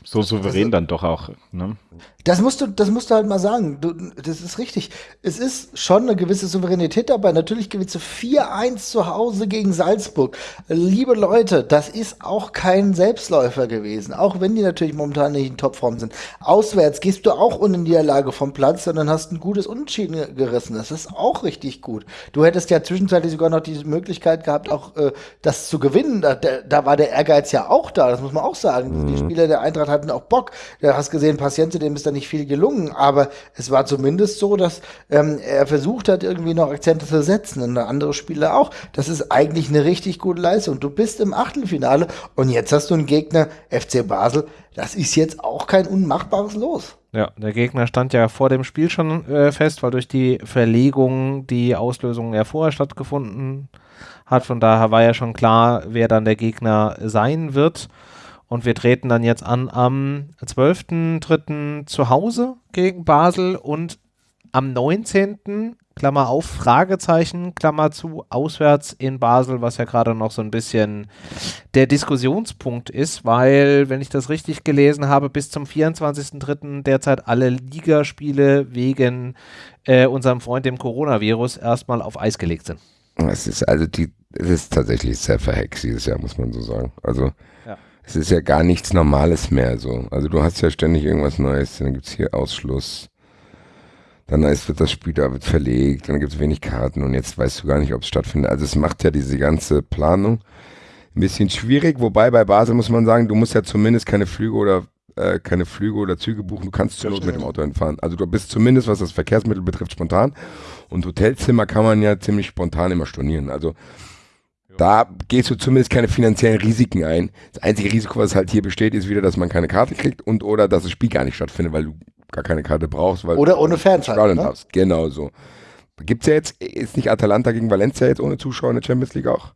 So souverän also, dann doch auch. Ne? Das musst du, das musst du halt mal sagen. Du, das ist richtig. Es ist schon eine gewisse Souveränität dabei. Natürlich gewinnst du 4-1 zu Hause gegen Salzburg. Liebe Leute, das ist auch kein Selbstläufer gewesen. Auch wenn die natürlich momentan nicht in Topform sind. Auswärts gehst du auch ohne Niederlage vom Platz, sondern hast ein gutes Unentschieden gerissen. Das ist auch richtig gut. Du hättest ja zwischenzeitlich sogar noch die Möglichkeit gehabt, auch äh, das zu gewinnen. Da, da, war der Ehrgeiz ja auch da. Das muss man auch sagen. Mhm. Die Spieler der Eintracht hatten auch Bock. Du hast gesehen, Patiente, dem ist dann nicht viel gelungen, aber es war zumindest so, dass ähm, er versucht hat, irgendwie noch Akzente zu setzen und andere Spieler auch. Das ist eigentlich eine richtig gute Leistung. Du bist im Achtelfinale und jetzt hast du einen Gegner, FC Basel. Das ist jetzt auch kein unmachbares Los. Ja, der Gegner stand ja vor dem Spiel schon äh, fest, weil durch die Verlegung die Auslösung ja vorher stattgefunden hat. Von daher war ja schon klar, wer dann der Gegner sein wird. Und wir treten dann jetzt an am 12.03. zu Hause gegen Basel und am 19. Klammer auf, Fragezeichen, Klammer zu, auswärts in Basel, was ja gerade noch so ein bisschen der Diskussionspunkt ist, weil, wenn ich das richtig gelesen habe, bis zum 24.03. derzeit alle Ligaspiele wegen äh, unserem Freund dem Coronavirus erstmal auf Eis gelegt sind. Es ist also die, es ist tatsächlich sehr verhext dieses Jahr, muss man so sagen. Also es ist ja gar nichts Normales mehr so. Also du hast ja ständig irgendwas Neues, dann gibt es hier Ausschluss. Dann ist, wird das Spiel da wird verlegt, dann gibt es wenig Karten und jetzt weißt du gar nicht, ob es stattfindet. Also es macht ja diese ganze Planung ein bisschen schwierig, wobei bei Basel muss man sagen, du musst ja zumindest keine Flüge oder äh, keine Flüge oder Züge buchen, du kannst zur Not mit dem Auto hinfahren. Also du bist zumindest, was das Verkehrsmittel betrifft, spontan. Und Hotelzimmer kann man ja ziemlich spontan immer stornieren. Also da gehst du zumindest keine finanziellen Risiken ein. Das einzige Risiko, was halt hier besteht, ist wieder, dass man keine Karte kriegt und oder dass das Spiel gar nicht stattfindet, weil du gar keine Karte brauchst. Weil oder ohne Fernzeit. Ne? Genau so. Gibt es ja jetzt, ist nicht Atalanta gegen Valencia jetzt ohne Zuschauer in der Champions League auch?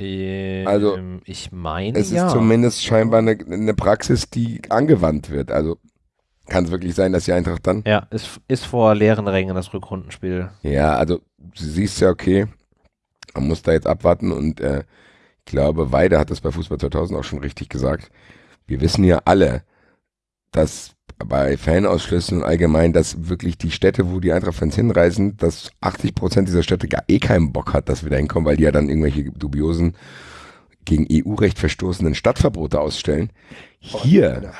Ähm, also, ich meine, es ist zumindest scheinbar eine, eine Praxis, die angewandt wird. Also kann es wirklich sein, dass die Eintracht dann. Ja, ist, ist vor leeren Rängen das Rückrundenspiel. Ja, also du siehst ja, okay, man muss da jetzt abwarten und äh, ich glaube, Weide hat das bei Fußball 2000 auch schon richtig gesagt. Wir wissen ja alle, dass bei Fanausschlüssen und allgemein, dass wirklich die Städte, wo die Eintracht-Fans hinreisen, dass 80 Prozent dieser Städte gar eh keinen Bock hat, dass wir da hinkommen, weil die ja dann irgendwelche dubiosen, gegen EU-Recht verstoßenen Stadtverbote ausstellen. Hier,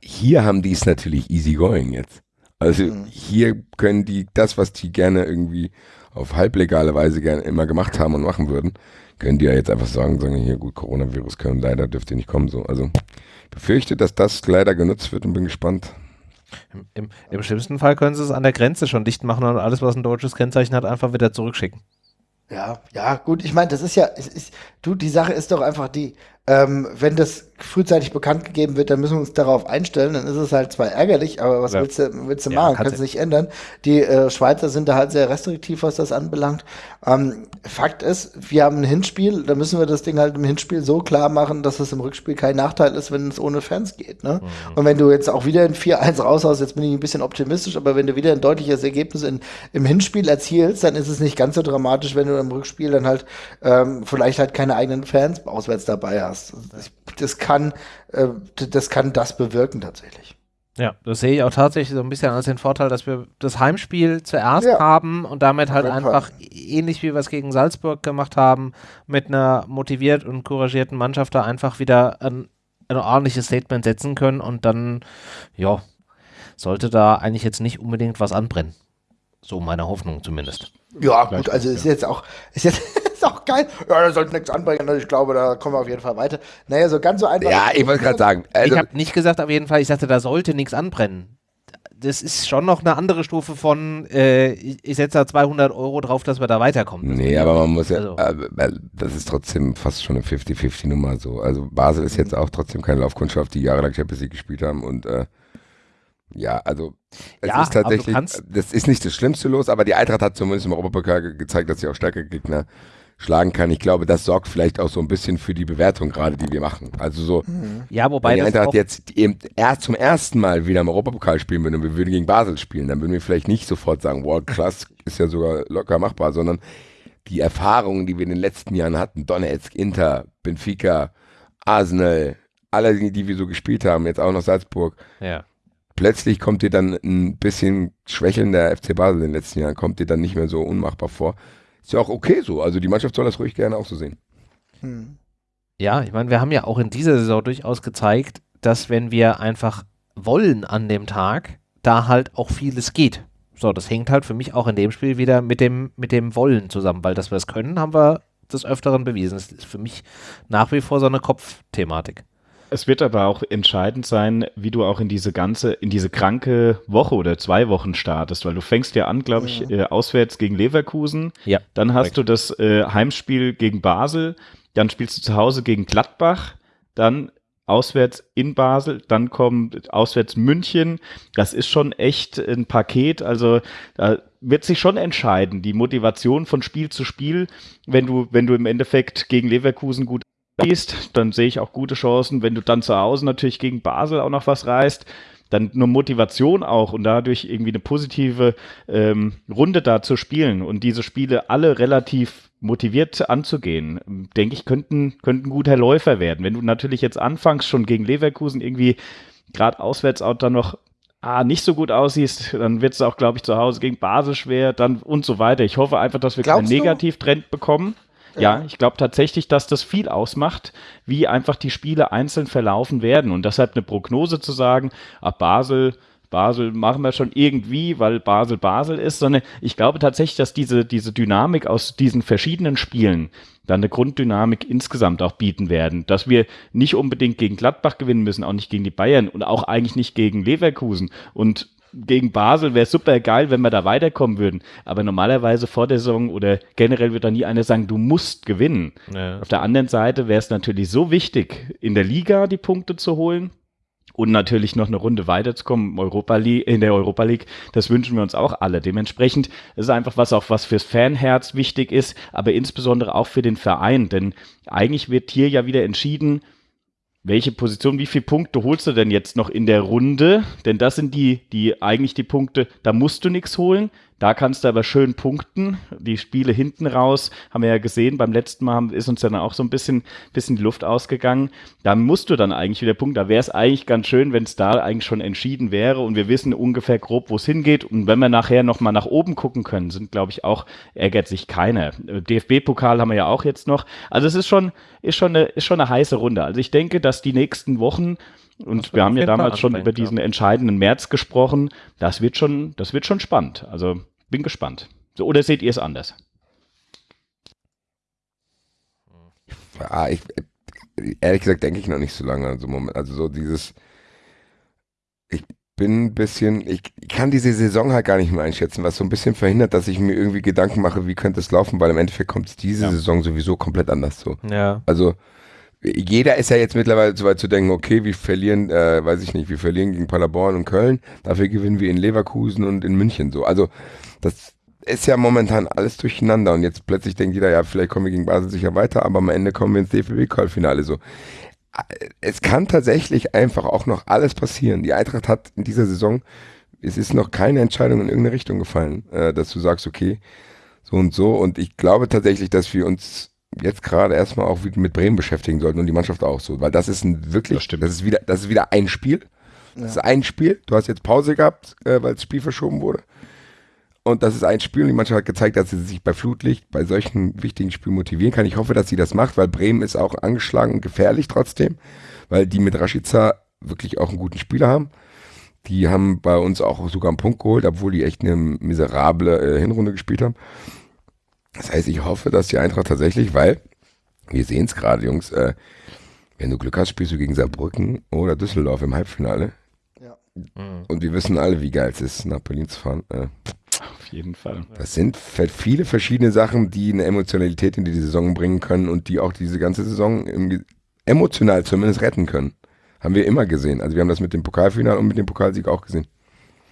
hier haben die es natürlich easy going jetzt. Also mhm. hier können die das, was die gerne irgendwie auf halblegale Weise gerne immer gemacht haben und machen würden, können die ja jetzt einfach sagen, sagen hier gut, Coronavirus können leider dürft ihr nicht kommen so. Also befürchte, dass das leider genutzt wird und bin gespannt, Im, im, Im, schlimmsten Fall können sie es an der Grenze schon dicht machen und alles, was ein deutsches Kennzeichen hat, einfach wieder zurückschicken. Ja, ja, gut. Ich meine, das ist ja, ist, du, die Sache ist doch einfach die, ähm, wenn das frühzeitig bekannt gegeben wird, dann müssen wir uns darauf einstellen. Dann ist es halt zwar ärgerlich, aber was ja. willst du, willst du ja, machen? Kannst du nicht ändern. Die äh, Schweizer sind da halt sehr restriktiv, was das anbelangt. Ähm, Fakt ist, wir haben ein Hinspiel, da müssen wir das Ding halt im Hinspiel so klar machen, dass es im Rückspiel kein Nachteil ist, wenn es ohne Fans geht. Ne? Mhm. Und wenn du jetzt auch wieder ein 4-1 raushaust, jetzt bin ich ein bisschen optimistisch, aber wenn du wieder ein deutliches Ergebnis in, im Hinspiel erzielst, dann ist es nicht ganz so dramatisch, wenn du im Rückspiel dann halt ähm, vielleicht halt keine eigenen Fans auswärts dabei hast. Das, das kann, äh, das kann das bewirken tatsächlich. Ja, das sehe ich auch tatsächlich so ein bisschen als den Vorteil, dass wir das Heimspiel zuerst ja. haben und damit halt einfach Fall. ähnlich wie wir es gegen Salzburg gemacht haben, mit einer motiviert und couragierten Mannschaft da einfach wieder ein, ein ordentliches Statement setzen können und dann, ja, sollte da eigentlich jetzt nicht unbedingt was anbrennen. So meine Hoffnung zumindest. Ja, gut, also ist jetzt auch, ist jetzt ist auch geil. Ja, da sollte nichts anbringen. Also ich glaube, da kommen wir auf jeden Fall weiter. Naja, so ganz so einfach. Ja, ich wollte gerade sagen. Also ich habe nicht gesagt, auf jeden Fall, ich sagte, da sollte nichts anbrennen. Das ist schon noch eine andere Stufe von, äh, ich setze da 200 Euro drauf, dass wir da weiterkommen. Nee, aber man muss ja, also. äh, das ist trotzdem fast schon eine 50-50-Nummer so. Also Basel ist jetzt auch trotzdem keine Laufkundschaft, die jahrelang Champions League gespielt haben und äh, ja, also es ja, ist tatsächlich, das ist nicht das Schlimmste los, aber die Eintracht hat zumindest im Europapokal gezeigt, dass sie auch stärkere Gegner schlagen kann. Ich glaube, das sorgt vielleicht auch so ein bisschen für die Bewertung gerade, die wir machen. Also so, mhm. ja, wobei wenn die Eintracht jetzt eben erst zum ersten Mal wieder im Europapokal spielen würde und wir würden gegen Basel spielen, dann würden wir vielleicht nicht sofort sagen, wow, krass, ist ja sogar locker machbar, sondern die Erfahrungen, die wir in den letzten Jahren hatten, Donetsk, Inter, Benfica, Arsenal, alle, die wir so gespielt haben, jetzt auch noch Salzburg. Ja. Plötzlich kommt dir dann ein bisschen schwächelnder FC Basel in den letzten Jahren, kommt dir dann nicht mehr so unmachbar vor. Ist ja auch okay so. Also die Mannschaft soll das ruhig gerne auch so sehen. Hm. Ja, ich meine, wir haben ja auch in dieser Saison durchaus gezeigt, dass wenn wir einfach wollen an dem Tag, da halt auch vieles geht. So, das hängt halt für mich auch in dem Spiel wieder mit dem, mit dem Wollen zusammen, weil dass wir es können, haben wir des Öfteren bewiesen. Das ist für mich nach wie vor so eine Kopfthematik. Es wird aber auch entscheidend sein, wie du auch in diese ganze, in diese kranke Woche oder zwei Wochen startest, weil du fängst ja an, glaube ich, ja. äh, auswärts gegen Leverkusen. Ja. Dann hast korrekt. du das äh, Heimspiel gegen Basel, dann spielst du zu Hause gegen Gladbach, dann auswärts in Basel, dann kommt auswärts München. Das ist schon echt ein Paket. Also da wird sich schon entscheiden, die Motivation von Spiel zu Spiel, wenn du, wenn du im Endeffekt gegen Leverkusen gut gehst, dann sehe ich auch gute Chancen. Wenn du dann zu Hause natürlich gegen Basel auch noch was reißt, dann nur Motivation auch und dadurch irgendwie eine positive ähm, Runde da zu spielen und diese Spiele alle relativ motiviert anzugehen, denke ich, könnten, könnten guter Läufer werden. Wenn du natürlich jetzt anfängst, schon gegen Leverkusen irgendwie gerade auswärts auch dann noch ah, nicht so gut aussiehst, dann wird es auch, glaube ich, zu Hause gegen Basel schwer, dann und so weiter. Ich hoffe einfach, dass wir Glaubst keinen Negativtrend bekommen. Ja, ich glaube tatsächlich, dass das viel ausmacht, wie einfach die Spiele einzeln verlaufen werden. Und deshalb eine Prognose zu sagen, ab Basel, Basel machen wir schon irgendwie, weil Basel Basel ist, sondern ich glaube tatsächlich, dass diese, diese Dynamik aus diesen verschiedenen Spielen dann eine Grunddynamik insgesamt auch bieten werden. Dass wir nicht unbedingt gegen Gladbach gewinnen müssen, auch nicht gegen die Bayern und auch eigentlich nicht gegen Leverkusen. Und gegen Basel wäre super geil, wenn wir da weiterkommen würden. Aber normalerweise vor der Saison oder generell wird da nie einer sagen, du musst gewinnen. Ja, Auf der anderen Seite wäre es natürlich so wichtig, in der Liga die Punkte zu holen. Und natürlich noch eine Runde weiterzukommen Europa League, in der Europa League, das wünschen wir uns auch alle. Dementsprechend ist es einfach was auch was fürs Fanherz wichtig ist, aber insbesondere auch für den Verein. Denn eigentlich wird hier ja wieder entschieden, welche Position, wie viele Punkte holst du denn jetzt noch in der Runde? Denn das sind die, die eigentlich die Punkte, da musst du nichts holen. Da kannst du aber schön punkten. Die Spiele hinten raus, haben wir ja gesehen, beim letzten Mal ist uns dann auch so ein bisschen, bisschen die Luft ausgegangen. Da musst du dann eigentlich wieder punkten. Da wäre es eigentlich ganz schön, wenn es da eigentlich schon entschieden wäre und wir wissen ungefähr grob, wo es hingeht. Und wenn wir nachher nochmal nach oben gucken können, sind, glaube ich, auch, ärgert sich keiner. DFB-Pokal haben wir ja auch jetzt noch. Also es ist schon, ist schon eine, ist schon eine heiße Runde. Also ich denke, dass die nächsten Wochen und wir haben ja damals schon über diesen entscheidenden März gesprochen. Das wird schon, das wird schon spannend. Also bin gespannt. So, oder seht ihr es anders? Ja, ich, ehrlich gesagt denke ich noch nicht so lange. Also, Moment, also so dieses, ich bin ein bisschen, ich kann diese Saison halt gar nicht mehr einschätzen, was so ein bisschen verhindert, dass ich mir irgendwie Gedanken mache, wie könnte es laufen, weil im Endeffekt kommt es diese Ja. Saison sowieso komplett anders so. Ja. Also jeder ist ja jetzt mittlerweile so weit zu denken, okay, wir verlieren, äh, weiß ich nicht, wir verlieren gegen Paderborn und Köln, dafür gewinnen wir in Leverkusen und in München so. Also das ist ja momentan alles durcheinander und jetzt plötzlich denkt jeder, ja, vielleicht kommen wir gegen Basel sicher weiter, aber am Ende kommen wir ins DFB-Pokalfinale so. Es kann tatsächlich einfach auch noch alles passieren. Die Eintracht hat in dieser Saison, es ist noch keine Entscheidung in irgendeine Richtung gefallen, äh, dass du sagst, okay, so und so. Und ich glaube tatsächlich, dass wir uns jetzt gerade erstmal auch wieder mit Bremen beschäftigen sollten und die Mannschaft auch so, weil das ist ein wirklich, Das stimmt. das ist wieder, das ist wieder ein Spiel. Das ist ein Spiel. Du hast jetzt Pause gehabt, äh, weil das Spiel verschoben wurde. Und das ist ein Spiel und die Mannschaft hat gezeigt, dass sie sich bei Flutlicht bei solchen wichtigen Spielen motivieren kann. Ich hoffe, dass sie das macht, weil Bremen ist auch angeschlagen und gefährlich trotzdem, weil die mit Rashica wirklich auch einen guten Spieler haben. Die haben bei uns auch sogar einen Punkt geholt, obwohl die echt eine miserable äh, Hinrunde gespielt haben. Das heißt, ich hoffe, dass die Eintracht tatsächlich, weil wir sehen es gerade, Jungs, äh, wenn du Glück hast, spielst du gegen Saarbrücken oder Düsseldorf im Halbfinale. Ja. Mhm. Und wir wissen alle, wie geil es ist, nach Berlin zu fahren. Äh, Auf jeden Fall. das sind viele verschiedene Sachen, die eine Emotionalität in die Saison bringen können und die auch diese ganze Saison im, emotional zumindest retten können. Haben wir immer gesehen. Also wir haben das mit dem Pokalfinale und mit dem Pokalsieg auch gesehen.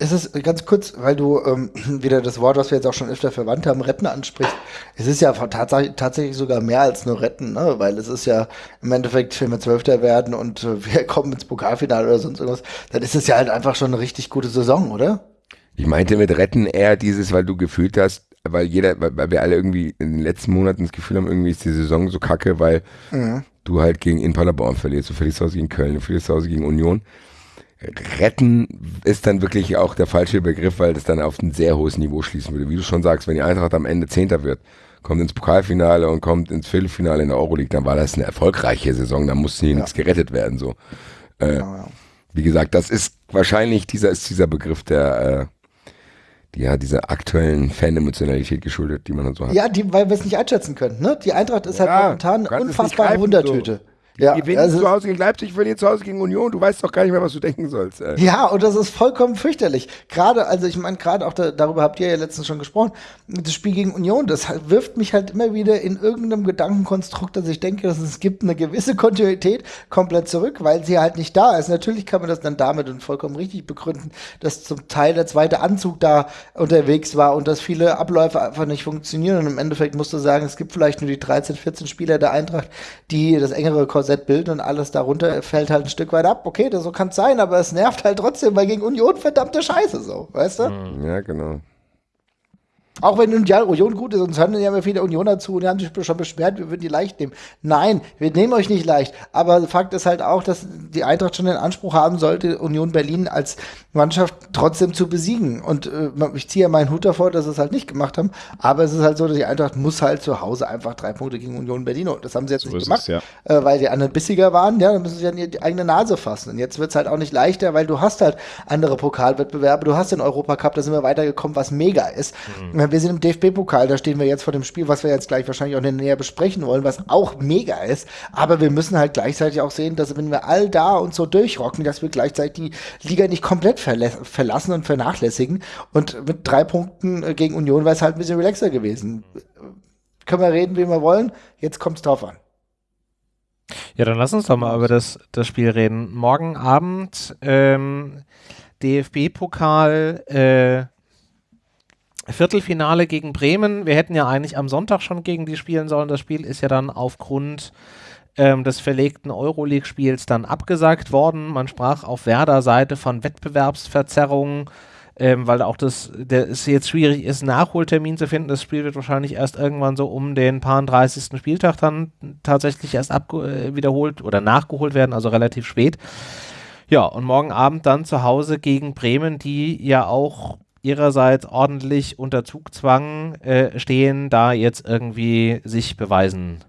Es ist ganz kurz, weil du ähm, wieder das Wort, was wir jetzt auch schon öfter verwandt haben, retten ansprichst. Es ist ja tatsächlich, tatsächlich sogar mehr als nur retten, ne? weil es ist ja im Endeffekt, wenn wir Zwölfter werden und äh, wir kommen ins Pokalfinale oder sonst irgendwas, dann ist es ja halt einfach schon eine richtig gute Saison, oder? Ich meinte mit retten eher dieses, weil du gefühlt hast, weil jeder, weil, wir alle irgendwie in den letzten Monaten das Gefühl haben, irgendwie ist die Saison so kacke, weil du halt gegen in Paderborn verlierst, du verlierst zu Hause gegen Köln, du verlierst zu Hause gegen Union. Retten ist dann wirklich auch der falsche Begriff, weil das dann auf ein sehr hohes Niveau schließen würde. Wie du schon sagst, wenn die Eintracht am Ende Zehnter wird, kommt ins Pokalfinale und kommt ins Viertelfinale in der Euroleague, dann war das eine erfolgreiche Saison, da musste hier Ja. nichts gerettet werden. So. Äh, Ja, ja. wie gesagt, das ist wahrscheinlich dieser ist dieser Begriff der äh, die, ja, dieser aktuellen Fan-Emotionalität geschuldet, die man so hat. Ja, die, weil wir es nicht einschätzen können. Ne? Die Eintracht ist halt Ja, momentan kannst es nicht unfassbare Wundertüte. Die Ja, gewinnen also- zu Hause gegen Leipzig, verlieren zu Hause gegen Union. Du weißt doch gar nicht mehr, was du denken sollst. Ey. Ja, und das ist vollkommen fürchterlich. Gerade, also ich meine, gerade auch da, darüber habt ihr ja letztens schon gesprochen, das Spiel gegen Union, das halt- wirft mich halt immer wieder in irgendeinem Gedankenkonstrukt, dass ich denke, dass es gibt eine gewisse Kontinuität komplett zurück, weil sie halt nicht da ist. Natürlich kann man das dann damit und vollkommen richtig begründen, dass zum Teil der zweite Anzug da unterwegs war und dass viele Abläufe einfach nicht funktionieren. Und im Endeffekt musst du sagen, es gibt vielleicht nur die 13, 14 Spieler der Eintracht, die das engere Korsett bilden und alles darunter fällt halt ein Stück weit ab. Okay, das so kann es sein, aber es nervt halt trotzdem, weil gegen Union verdammte Scheiße so, weißt du? Ja, genau. Auch wenn Union Union gut ist, uns hören ja immer viele Unioner zu und die haben sich schon beschwert, wir würden die leicht nehmen. Nein, wir nehmen euch nicht leicht. Aber Fakt ist halt auch, dass die Eintracht schon den Anspruch haben sollte, Union Berlin als Mannschaft trotzdem zu besiegen. Und äh, ich ziehe ja meinen Hut davor, dass sie es halt nicht gemacht haben. Aber es ist halt so, dass die Eintracht muss halt zu Hause einfach drei Punkte gegen Union Berlin holen. Das haben sie jetzt So nicht gemacht, es, ja. äh, weil die anderen bissiger waren. Ja, dann müssen sie an die eigene Nase fassen. Und jetzt wird es halt auch nicht leichter, weil du hast halt andere Pokalwettbewerbe. Du hast den Europacup, da sind wir weitergekommen, was mega ist. Wir sind im DFB-Pokal, da stehen wir jetzt vor dem Spiel, was wir jetzt gleich wahrscheinlich auch näher besprechen wollen, was auch mega ist. Aber wir müssen halt gleichzeitig auch sehen, dass wenn wir all da uns so durchrocken, dass wir gleichzeitig die Liga nicht komplett verlassen und vernachlässigen. Und mit drei Punkten äh, gegen Union wäre es halt ein bisschen relaxer gewesen. Können wir reden, wie wir wollen. Jetzt kommt es drauf an. Ja, dann lass uns doch mal über das, das Spiel reden. Morgen Abend ähm, DFB-Pokal äh, Viertelfinale gegen Bremen. Wir hätten ja eigentlich am Sonntag schon gegen die spielen sollen. Das Spiel ist ja dann aufgrund ähm, des verlegten Euroleague-Spiels dann abgesagt worden. Man sprach auf Werder-Seite von Wettbewerbsverzerrungen, ähm, weil auch das, der, es jetzt schwierig ist, Nachholtermin zu finden. Das Spiel wird wahrscheinlich erst irgendwann so um den paar 30. Spieltag dann tatsächlich erst äh, wiederholt oder nachgeholt werden, also relativ spät. Ja, und morgen Abend dann zu Hause gegen Bremen, die ja auch ihrerseits ordentlich unter Zugzwang äh, stehen, da jetzt irgendwie sich beweisen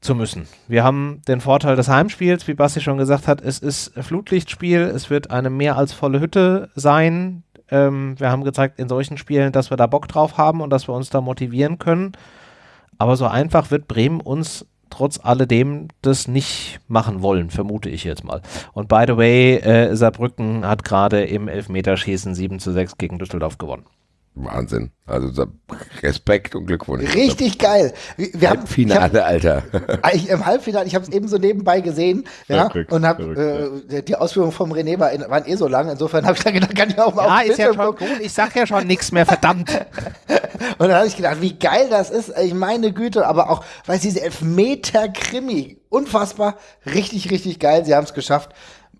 zu müssen. Wir haben den Vorteil des Heimspiels, wie Basti schon gesagt hat, es ist Flutlichtspiel, es wird eine mehr als volle Hütte sein. Ähm, wir haben gezeigt in solchen Spielen, dass wir da Bock drauf haben und dass wir uns da motivieren können. Aber so einfach wird Bremen uns trotz alledem das nicht machen wollen, vermute ich jetzt mal. Und by the way, äh, Saarbrücken hat gerade im Elfmeterschießen 7 zu 6 gegen Düsseldorf gewonnen. Wahnsinn. Also Respekt und Glückwunsch. Richtig geil. Wir haben Finale, Alter. Ich, Im Halbfinale, ich habe es eben so nebenbei gesehen ja, verrückt, und habe äh, die Ausführungen vom René war, waren eh so lang. Insofern habe ich dann gedacht, kann ich auch mal ja, auf ist ja schon gut. Ich sag ja schon nichts mehr, verdammt. und dann habe ich gedacht, wie geil das ist. Ich meine Güte, aber auch, weil diese Elfmeter-Krimi, unfassbar, richtig, richtig geil. Sie haben es geschafft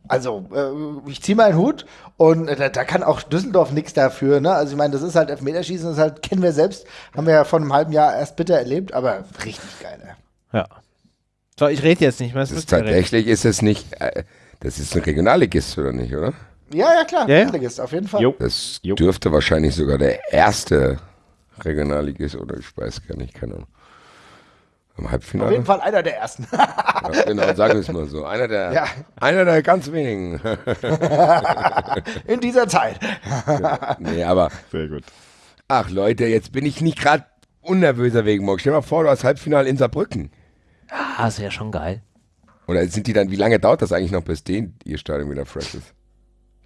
also äh, ich ziehe meinen Hut und äh, da, da, kann auch Düsseldorf nichts dafür. Ne? Also ich meine, das ist halt Elfmeterschießen, das halt, kennen wir selbst, haben wir ja vor einem halben Jahr erst bitter erlebt, aber richtig geil. Ne? Ja. So, ich rede jetzt nicht mehr. Das ist tatsächlich ist es nicht, äh, das ist ein Regionalligist, oder nicht, oder? Ja, ja, klar, ja, Regionalligist, auf jeden Fall. Jo. Das jo. dürfte wahrscheinlich sogar der erste Regionalligist, oder ich weiß gar nicht, keine Ahnung. Im Halbfinale? Auf jeden Fall einer der ersten. ja, genau, sagen wir es mal so. Einer der, ja. einer der ganz wenigen. In dieser Zeit. nee, aber. Sehr gut. Ach Leute, jetzt bin ich nicht gerade unnervöser wegen morgen. Stell dir mal vor, du hast Halbfinale in Saarbrücken. Ah, ist ja schon geil. Oder sind die dann, wie lange dauert das eigentlich noch, bis den ihr Stadion wieder fresh ist?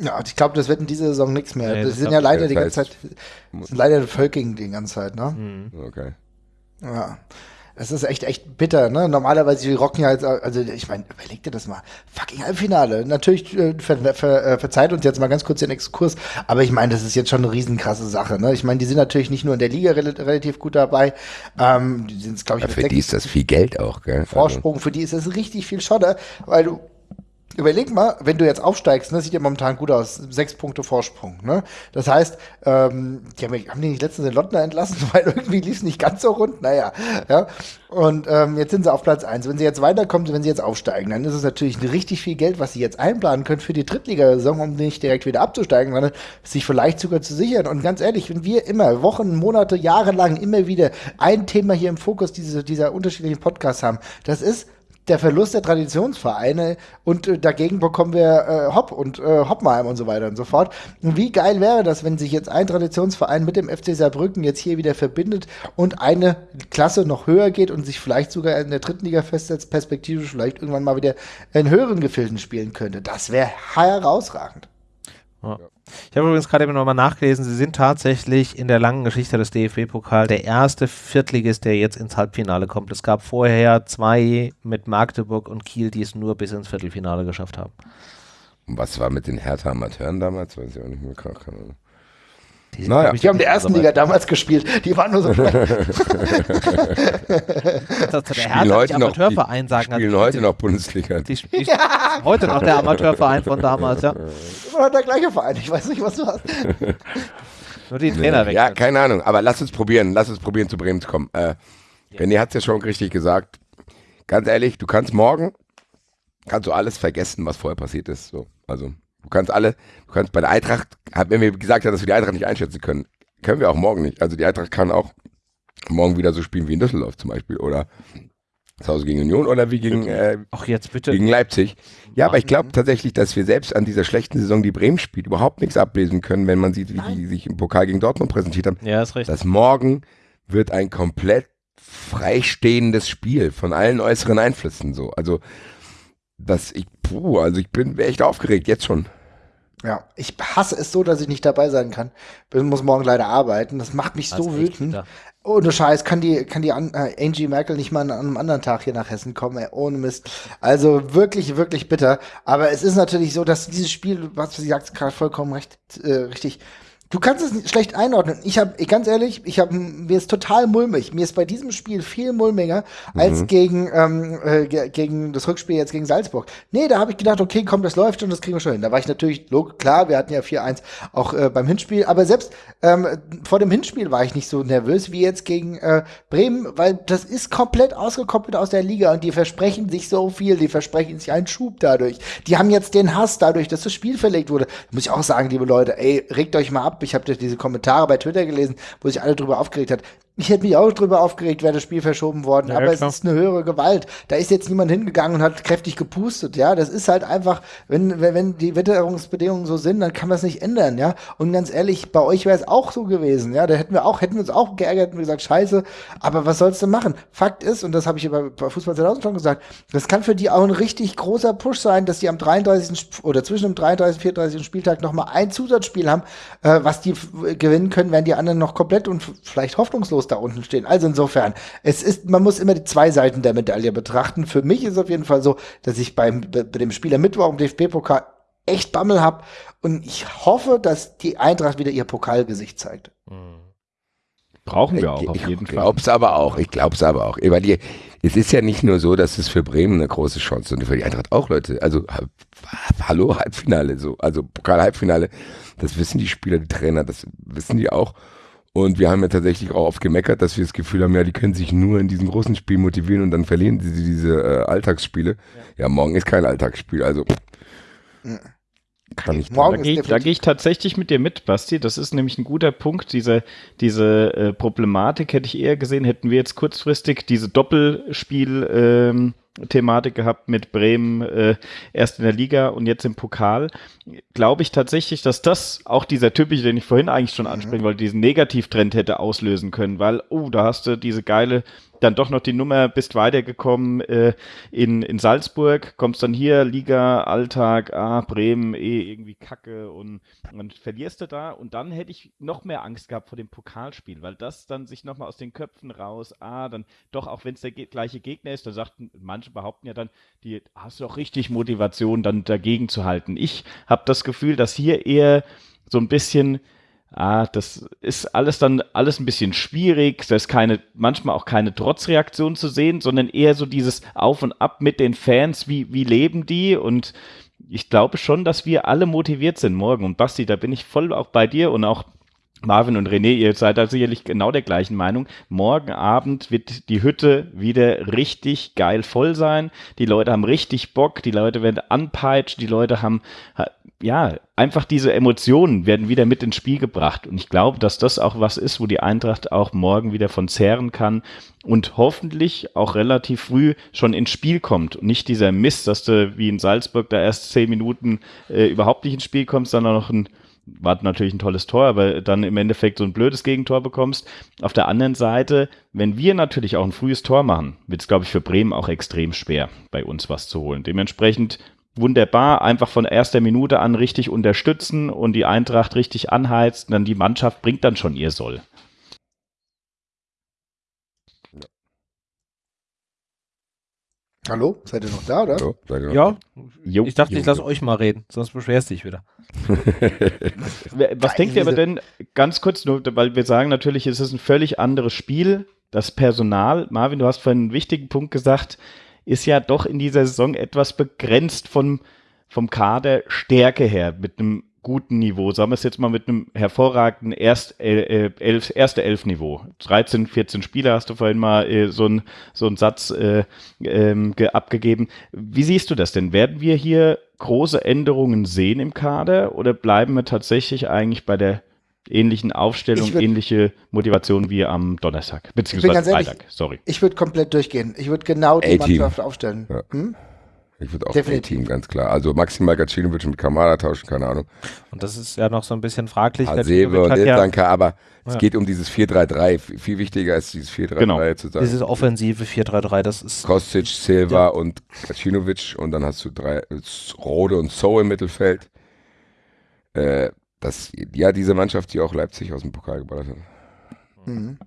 Ja, ich glaube, das wird in dieser Saison nichts mehr. Nee, das, das sind ja leider die ganze Zeit, sind leider Völking die ganze Zeit, ne? Mhm. Okay. Ja. Das ist echt, echt bitter, ne? Normalerweise, die rocken ja jetzt, also ich meine, überleg dir das mal. Fucking Halbfinale. Natürlich äh, ver, ver, äh, verzeiht uns jetzt mal ganz kurz den Exkurs, aber ich meine, das ist jetzt schon eine riesenkrasse Sache, ne? Ich meine, die sind natürlich nicht nur in der Liga rel relativ gut dabei, ähm, die sind, glaube ich, ja, für die ist das viel Geld auch, gell? Vorsprung, für die ist das richtig viel Schotter, weil du Überleg mal, wenn du jetzt aufsteigst, ne, sieht ja momentan gut aus, sechs Punkte Vorsprung. Ne? Das heißt, ähm, die haben, haben die nicht letztens den Lottner entlassen, weil irgendwie lief es nicht ganz so rund. Naja, ja. Und ähm, jetzt sind sie auf Platz eins. Wenn sie jetzt weiterkommen, wenn sie jetzt aufsteigen, dann ist es natürlich richtig viel Geld, was sie jetzt einplanen können für die Drittligasaison, um nicht direkt wieder abzusteigen, sondern sich vielleicht sogar zu sichern. Und ganz ehrlich, wenn wir immer Wochen, Monate, Jahre lang immer wieder ein Thema hier im Fokus dieser, dieser unterschiedlichen Podcasts haben, das ist der Verlust der Traditionsvereine und äh, dagegen bekommen wir äh, Hopp und äh, Hoppenheim und so weiter und so fort. Und wie geil wäre das, wenn sich jetzt ein Traditionsverein mit dem FC Saarbrücken jetzt hier wieder verbindet und eine Klasse noch höher geht und sich vielleicht sogar in der dritten Liga festsetzt, perspektivisch vielleicht irgendwann mal wieder in höheren Gefilden spielen könnte. Das wäre herausragend. Ja. Ich habe übrigens gerade eben nochmal nachgelesen, sie sind tatsächlich in der langen Geschichte des DFB-Pokal der erste Viertligist, der jetzt ins Halbfinale kommt. Es gab vorher zwei mit Magdeburg und Kiel, die es nur bis ins Viertelfinale geschafft haben. Und was war mit den Hertha-Amateuren damals? Weiß ich auch nicht mehr. Keine Ahnung. Die, naja. die haben in der ersten Liga damals gespielt. Die waren nur so. das der Hertha heute noch, Amateurverein sagen. Die spielen heute noch Bundesliga. Die, die ja. Heute noch der Amateurverein von damals, ja. Immer der gleiche Verein. Ich weiß nicht, was du hast. Nur die Trainer weg. Ja, keine Ahnung. Aber lass uns probieren. Lass uns probieren, zu Bremen zu kommen. Äh, René hat es ja schon richtig gesagt. Ganz ehrlich, du kannst morgen kannst du alles vergessen, was vorher passiert ist. So, also Du kannst alle, du kannst bei der Eintracht, wenn wir gesagt haben, dass wir die Eintracht nicht einschätzen können, können wir auch morgen nicht. Also die Eintracht kann auch morgen wieder so spielen wie in Düsseldorf zum Beispiel oder zu Hause gegen Union oder wie gegen, äh, Ach, jetzt bitte. gegen Leipzig. Ja, aber ich glaube tatsächlich, dass wir selbst an dieser schlechten Saison, die Bremen spielt, überhaupt nichts ablesen können, wenn man sieht, wie Nein. die sich im Pokal gegen Dortmund präsentiert haben. Ja, ist richtig. Das morgen wird ein komplett freistehendes Spiel von allen äußeren Einflüssen so. Also dass ich, puh, also ich bin echt aufgeregt, jetzt schon. Ja, ich hasse es so, dass ich nicht dabei sein kann. Ich muss morgen leider arbeiten. Das macht mich so wütend. Ohne Scheiß kann die, kann die äh, Angie Merkel nicht mal an einem anderen Tag hier nach Hessen kommen, ey, ohne Mist. Also wirklich, wirklich bitter. Aber es ist natürlich so, dass dieses Spiel, was sie sagt, gerade vollkommen recht, äh, richtig, Du kannst es schlecht einordnen. Ich habe, ganz ehrlich, ich habe mir ist total mulmig. Mir ist bei diesem Spiel viel mulmiger mhm. als gegen ähm, äh, gegen das Rückspiel jetzt gegen Salzburg. Nee, da habe ich gedacht, okay, komm, das läuft und das kriegen wir schon hin. Da war ich natürlich klar, wir hatten ja 4-1 auch äh, beim Hinspiel, aber selbst ähm, vor dem Hinspiel war ich nicht so nervös wie jetzt gegen äh, Bremen, weil das ist komplett ausgekoppelt aus der Liga und die versprechen sich so viel, die versprechen sich einen Schub dadurch. Die haben jetzt den Hass dadurch, dass das Spiel verlegt wurde. Muss ich auch sagen, liebe Leute, ey, regt euch mal ab ich habe diese Kommentare bei Twitter gelesen, wo sich alle drüber aufgeregt hat. Ich hätte mich auch drüber aufgeregt, wäre das Spiel verschoben worden, Ja, aber ja, es klar. ist eine höhere Gewalt. Da ist jetzt niemand hingegangen und hat kräftig gepustet, ja. Das ist halt einfach, wenn, wenn, wenn die Witterungsbedingungen so sind, dann kann man es nicht ändern, ja. Und ganz ehrlich, bei euch wäre es auch so gewesen, ja. Da hätten wir auch, hätten wir uns auch geärgert und gesagt, scheiße, aber was sollst du machen? Fakt ist, und das habe ich bei, bei Fußball 2000 schon gesagt, das kann für die auch ein richtig großer Push sein, dass die am 33. Sp- oder zwischen dem 33. und 34. Spieltag nochmal ein Zusatzspiel haben, äh, was die gewinnen können, wenn die anderen noch komplett und vielleicht hoffnungslos da unten stehen. Also insofern, es ist, man muss immer die zwei Seiten der Medaille betrachten. Für mich ist es auf jeden Fall so, dass ich beim, bei dem Spiel am Mittwoch im DFB-Pokal echt Bammel habe und ich hoffe, dass die Eintracht wieder ihr Pokalgesicht zeigt. Brauchen wir auch ich auf ich jeden Fall. glaub's aber auch. Ich glaub's aber auch. Weil die, es ist ja nicht nur so, dass es für Bremen eine große Chance ist und für die Eintracht auch, Leute. Also, ha- hallo, Halbfinale, so. Also, Pokal-Halbfinale. Das wissen die Spieler, die Trainer, das wissen die auch. Und wir haben ja tatsächlich auch oft gemeckert, dass wir das Gefühl haben, ja, die können sich nur in diesen großen Spielen motivieren und dann verlieren sie diese äh, Alltagsspiele. Ja. morgen ist kein Alltagsspiel, also kann ich Morgen Da ist gehe ich, da definitiv- geh ich tatsächlich mit dir mit, Basti. Das ist nämlich ein guter Punkt. Diese, diese äh, Problematik hätte ich eher gesehen, hätten wir jetzt kurzfristig diese Doppelspiel-Thematik gehabt mit Bremen äh, erst in der Liga und jetzt im Pokal. Glaube ich tatsächlich, dass das auch dieser typische, den ich vorhin eigentlich schon ansprechen wollte, diesen Negativtrend hätte auslösen können, weil, oh, da hast du diese geile dann doch noch die Nummer, bist weitergekommen äh, in, in Salzburg, kommst dann hier, Liga, Alltag, ah, Bremen, eh irgendwie Kacke und dann verlierst du da und dann hätte ich noch mehr Angst gehabt vor dem Pokalspiel, weil das dann sich nochmal aus den Köpfen raus, ah, dann doch, auch wenn es der gleiche Gegner ist, da sagten, manche behaupten ja dann, die hast du auch richtig Motivation, dann dagegen zu halten. Ich habe das Gefühl, dass hier eher so ein bisschen Ah, das ist alles dann alles ein bisschen schwierig. Da ist keine, manchmal auch keine Trotzreaktion zu sehen, sondern eher so dieses Auf und Ab mit den Fans. Wie, wie leben die? Und ich glaube schon, dass wir alle motiviert sind morgen. Und Basti, da bin ich voll auch bei dir und auch Marvin und René, ihr seid da sicherlich genau der gleichen Meinung. Morgen Abend wird die Hütte wieder richtig geil voll sein. Die Leute haben richtig Bock, die Leute werden anpeitscht, die Leute haben, ha- ja, einfach diese Emotionen werden wieder mit ins Spiel gebracht. Und ich glaube, dass das auch was ist, wo die Eintracht auch morgen wieder von zehren kann und hoffentlich auch relativ früh schon ins Spiel kommt. Und nicht dieser Mist, dass du wie in Salzburg da erst zehn Minuten äh, überhaupt nicht ins Spiel kommst, sondern noch ein war natürlich ein tolles Tor, aber dann im Endeffekt so ein blödes Gegentor bekommst. Auf der anderen Seite, wenn wir natürlich auch ein frühes Tor machen, wird es, glaube ich, für Bremen auch extrem schwer, bei uns was zu holen. Dementsprechend wunderbar, einfach von erster Minute an richtig unterstützen und die Eintracht richtig anheizen, dann die Mannschaft bringt dann schon ihr Soll. Hallo? Seid ihr noch da, oder? noch- Ja, Jo, ich dachte, ich lasse euch mal reden, sonst beschwerst dich wieder. Was denkt ihr aber denn, ganz kurz nur, weil wir sagen natürlich, es ist ein völlig anderes Spiel. Das Personal, Marvin, du hast vorhin einen wichtigen Punkt gesagt, ist ja doch in dieser Saison etwas begrenzt vom, vom Kader Stärke her, mit einem guten Niveau. Sagen wir es jetzt mal mit einem hervorragenden Erst, äh, elf, erste Elf-Niveau. 13, 14 Spieler hast du vorhin mal äh, so einen so einen Satz äh, ähm, ge- abgegeben. Wie siehst du das denn? Werden wir hier große Änderungen sehen im Kader oder bleiben wir tatsächlich eigentlich bei der ähnlichen Aufstellung, würd- ähnliche Motivation wie am Donnerstag, beziehungsweise ganz ehrlich, Freitag, sorry. Ich würde komplett durchgehen. Ich würde genau die. Mannschaft aufstellen. Ja. Hm? Ich würde auch Definitiv. Team ganz klar. Also maximal Gacinovic mit Kamada tauschen, keine Ahnung. Und das ist ja noch so ein bisschen fraglich. Hasebe Gacinovic und hat ja Ilsanka, aber es Ja. geht um dieses 4-3-3. F- Viel wichtiger ist dieses 4-3-3 Genau. zu sagen. dieses offensive 4-3-3, das ist Kostic, Silva und Gacinovic und dann hast du drei, Rode und So im Mittelfeld. Äh, das, ja, diese Mannschaft, die auch Leipzig aus dem Pokal geballert hat. Mhm.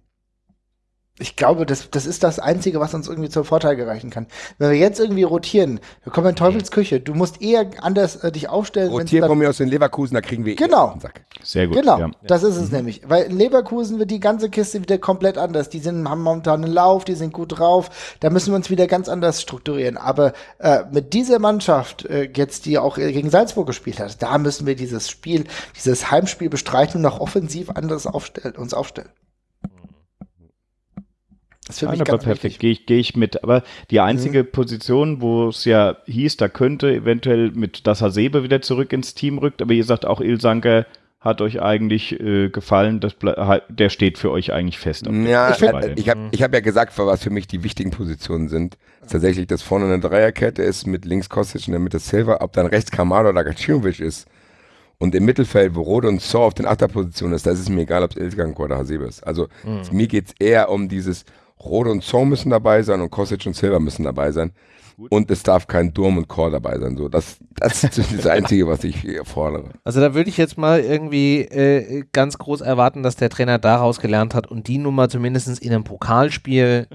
Ich glaube, das, das ist das Einzige, was uns irgendwie zum Vorteil gereichen kann. Wenn wir jetzt irgendwie rotieren, wir kommen in Teufels Küche. Du musst eher anders äh, dich aufstellen. Rotieren von mir aus den Leverkusen, da kriegen wir eh Genau. den Sack. Sehr gut. Genau, Ja. das ist es nämlich. Weil in Leverkusen wird die ganze Kiste wieder komplett anders. Die sind, haben momentan einen Lauf, die sind gut drauf. Da müssen wir uns wieder ganz anders strukturieren. Aber äh, mit dieser Mannschaft, äh, jetzt die auch gegen Salzburg gespielt hat, da müssen wir dieses Spiel, dieses Heimspiel bestreiten und noch offensiv anders aufstellen, uns aufstellen. Das mich Nein, aber ganz perfekt, gehe ich, geh ich mit. Aber die einzige Position, wo es ja hieß, da könnte eventuell mit das Hasebe wieder zurück ins Team rückt, aber ihr sagt auch Ilsanker hat euch eigentlich äh, gefallen, das, der steht für euch eigentlich fest. Ja, ich, äh, ich habe ich hab ja gesagt, was für mich die wichtigen Positionen sind. Tatsächlich, dass vorne eine Dreierkette ist mit links Kostic in der Mitte Silver, ob dann rechts Kamada oder Gacinovic ist. Und im Mittelfeld, wo Rode und Saw auf den Achterpositionen ist, da ist es mir egal, ob es Ilsgang oder Hasebe ist. Also mhm. mir geht es eher um dieses, Rode und Saw müssen dabei sein und Kostic und Silver müssen dabei sein. Gut. Und es darf kein Durm und Core dabei sein. So, das, das ist das Einzige, was ich hier fordere. Also da würde ich jetzt mal irgendwie äh, ganz groß erwarten, dass der Trainer daraus gelernt hat und die Nummer zumindest in einem Pokalspiel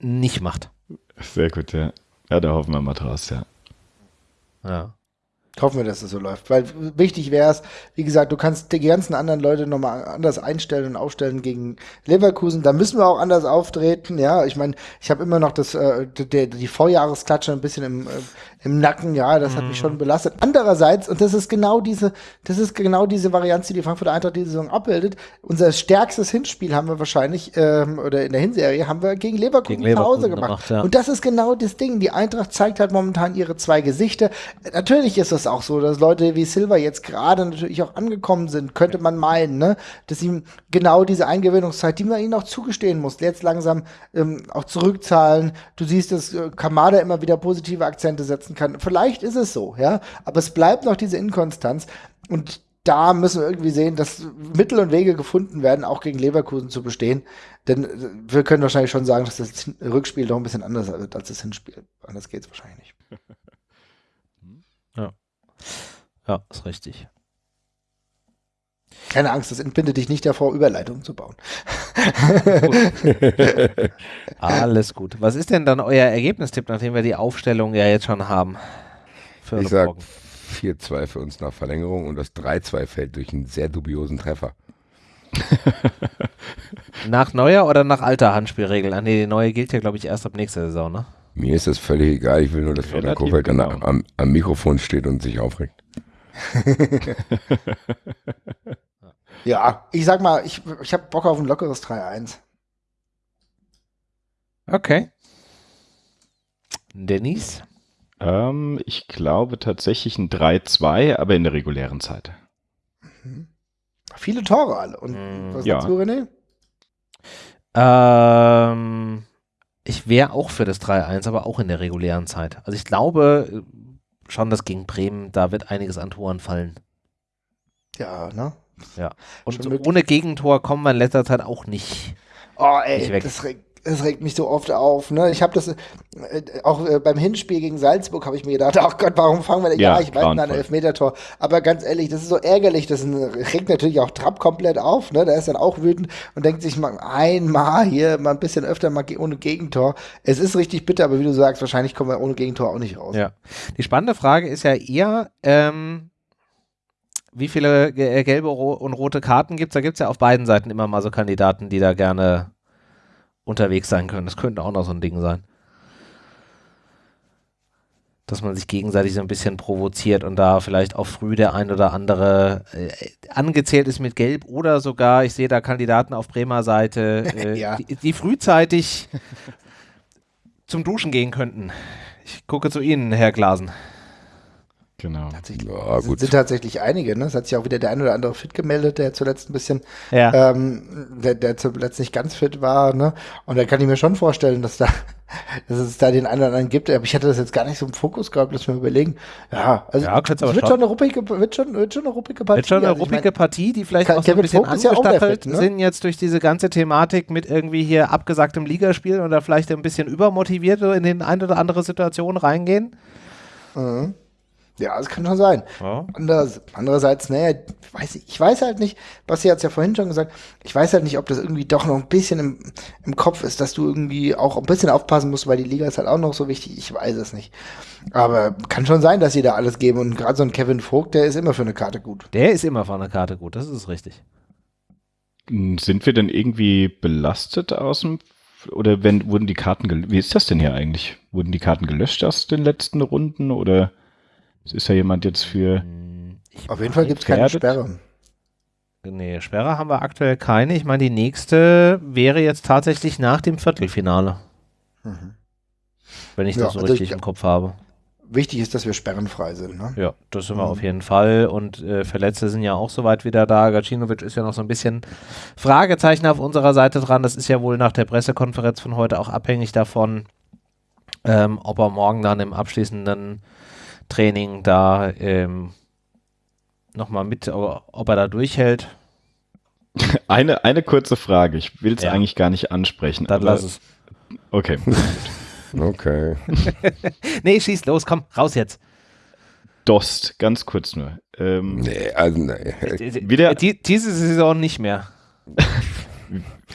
nicht macht. Sehr gut, ja. Ja, da hoffen wir mal draus, ja. Ja. Hoffen wir, dass es so läuft. Weil wichtig wäre es, wie gesagt, du kannst die ganzen anderen Leute nochmal anders einstellen und aufstellen gegen Leverkusen. Da müssen wir auch anders auftreten. Ja, ich meine, ich habe immer noch das, äh, die, die Vorjahresklatsche ein bisschen im, äh, im Nacken. Ja, das hat mich schon mhm. belastet. Andererseits, und das ist genau diese, das ist genau diese Varianz, die die Frankfurter Eintracht diese Saison abbildet. Unser stärkstes Hinspiel haben wir wahrscheinlich, ähm, oder in der Hinserie, haben wir gegen Leverkusen, gegen Leverkusen zu Hause gemacht. gemacht ja. Und das ist genau das Ding. Die Eintracht zeigt halt momentan ihre zwei Gesichter. Natürlich ist es auch so, dass Leute wie Silva jetzt gerade natürlich auch angekommen sind, könnte man meinen, ne? dass ihm genau diese Eingewöhnungszeit, die man ihnen auch zugestehen muss, jetzt langsam ähm, auch zurückzahlen. Du siehst, dass äh, Kamada immer wieder positive Akzente setzen kann. Vielleicht ist es so, ja, aber es bleibt noch diese Inkonstanz und da müssen wir irgendwie sehen, dass Mittel und Wege gefunden werden, auch gegen Leverkusen zu bestehen. Denn äh, wir können wahrscheinlich schon sagen, dass das Rückspiel doch ein bisschen anders wird als das Hinspiel. Anders geht es wahrscheinlich nicht. Ja. Ja, ist richtig. Keine Angst, das entbindet dich nicht davor, Überleitungen zu bauen. Alles gut. Was ist denn dann euer Ergebnistipp, nachdem wir die Aufstellung ja jetzt schon haben? ich sag 4-2 für uns nach Verlängerung und das 3-2 fällt durch einen sehr dubiosen Treffer. nach neuer oder nach alter Handspielregel? Ah, nee, die neue gilt ja, glaube ich, erst ab nächster Saison, ne? Mir ist das völlig egal. Ich will nur, dass Florian Kofeld genau. dann am, am Mikrofon steht und sich aufregt. ja, ich sag mal, ich, ich habe Bock auf ein lockeres 3-1. Okay. Dennis? Ähm, ich glaube tatsächlich ein 3-2, aber in der regulären Zeit. Mhm. Viele Tore alle. Und mhm. was ja. sagst du, René? Ähm, ich wäre auch für das 3-1, aber auch in der regulären Zeit. Also ich glaube schon, dass gegen Bremen, da wird einiges an Toren fallen. Ja, ne? Ja. Und ohne Gegentor kommen wir in letzter Zeit auch nicht. Oh, ey, nicht weg. das regt es regt mich so oft auf. Ne? Ich habe das äh, auch äh, beim Hinspiel gegen Salzburg habe ich mir gedacht, ach Gott, warum fangen wir denn? Ja, ja ich weiß, ein Elfmetertor. Aber ganz ehrlich, das ist so ärgerlich. Das regt natürlich auch Trapp komplett auf. Ne? Der ist dann auch wütend und denkt sich mal einmal hier mal ein bisschen öfter mal ohne Gegentor. Es ist richtig bitter, aber wie du sagst, wahrscheinlich kommen wir ohne Gegentor auch nicht raus. Ja. Die spannende Frage ist ja eher, ähm, wie viele äh, gelbe und rote Karten gibt es? Da gibt es ja auf beiden Seiten immer mal so Kandidaten, die da gerne unterwegs sein können. Das könnte auch noch so ein Ding sein. Dass man sich gegenseitig so ein bisschen provoziert und da vielleicht auch früh der ein oder andere äh, angezählt ist mit Gelb oder sogar, ich sehe da Kandidaten auf Bremer Seite, äh, ja. die, die frühzeitig zum Duschen gehen könnten. Ich gucke zu Ihnen, Herr Glasen. Genau. Ja, gut. sind tatsächlich einige. Ne? Es hat sich auch wieder der ein oder andere fit gemeldet, der zuletzt ein bisschen, ja. ähm, der, der zuletzt nicht ganz fit war. Ne? Und da kann ich mir schon vorstellen, dass da, dass es da den einen oder anderen gibt. Aber ich hatte das jetzt gar nicht so im Fokus gehabt, dass wir überlegen. Ja, also ja, es wird schon eine ruppige, wird schon, wird schon eine ruppige Partie. Wird schon eine also ruppige ich mein, Partie, die vielleicht auch so ein bisschen angestachelt ja ne? sind jetzt durch diese ganze Thematik mit irgendwie hier abgesagtem Ligaspiel oder vielleicht ein bisschen übermotiviert in den ein oder andere Situation reingehen. Mhm. Ja, das kann schon sein. Ja. Andererseits, andererseits, naja, weiß ich, ich weiß halt nicht, Basti hat es ja vorhin schon gesagt, ich weiß halt nicht, ob das irgendwie doch noch ein bisschen im, im Kopf ist, dass du irgendwie auch ein bisschen aufpassen musst, weil die Liga ist halt auch noch so wichtig. Ich weiß es nicht. Aber kann schon sein, dass sie da alles geben. Und gerade so ein Kevin Vogt, der ist immer für eine Karte gut. Der ist immer für eine Karte gut, das ist richtig. Sind wir denn irgendwie belastet aus dem oder wenn wurden die Karten wie ist das denn hier eigentlich? Wurden die Karten gelöscht aus den letzten Runden oder ist ja jemand jetzt für. Ich Auf jeden Fall gibt es keine Sperre. Nee, Sperre haben wir aktuell keine. Ich meine, die nächste wäre jetzt tatsächlich nach dem Viertelfinale. Mhm. Wenn ich das ja, so also richtig ich, im Kopf habe. wichtig ist, dass wir sperrenfrei sind. Ne? Ja, das sind wir Mhm. auf jeden Fall. Und äh, Verletzte sind ja auch soweit wieder da. Gacinovic ist ja noch so ein bisschen Fragezeichen auf unserer Seite dran. Das ist ja wohl nach der Pressekonferenz von heute auch abhängig davon, ähm, ob er morgen dann im abschließenden Training da ähm, nochmal mit, ob er da durchhält. Eine, eine kurze Frage. Ich will es Ja. eigentlich gar nicht ansprechen. Dann aber- lass es. Okay. Okay. Nee, schieß los, komm, raus jetzt. Dost, ganz kurz nur. Ähm, Nee, also, nee. Wieder- Die, diese Saison nicht mehr.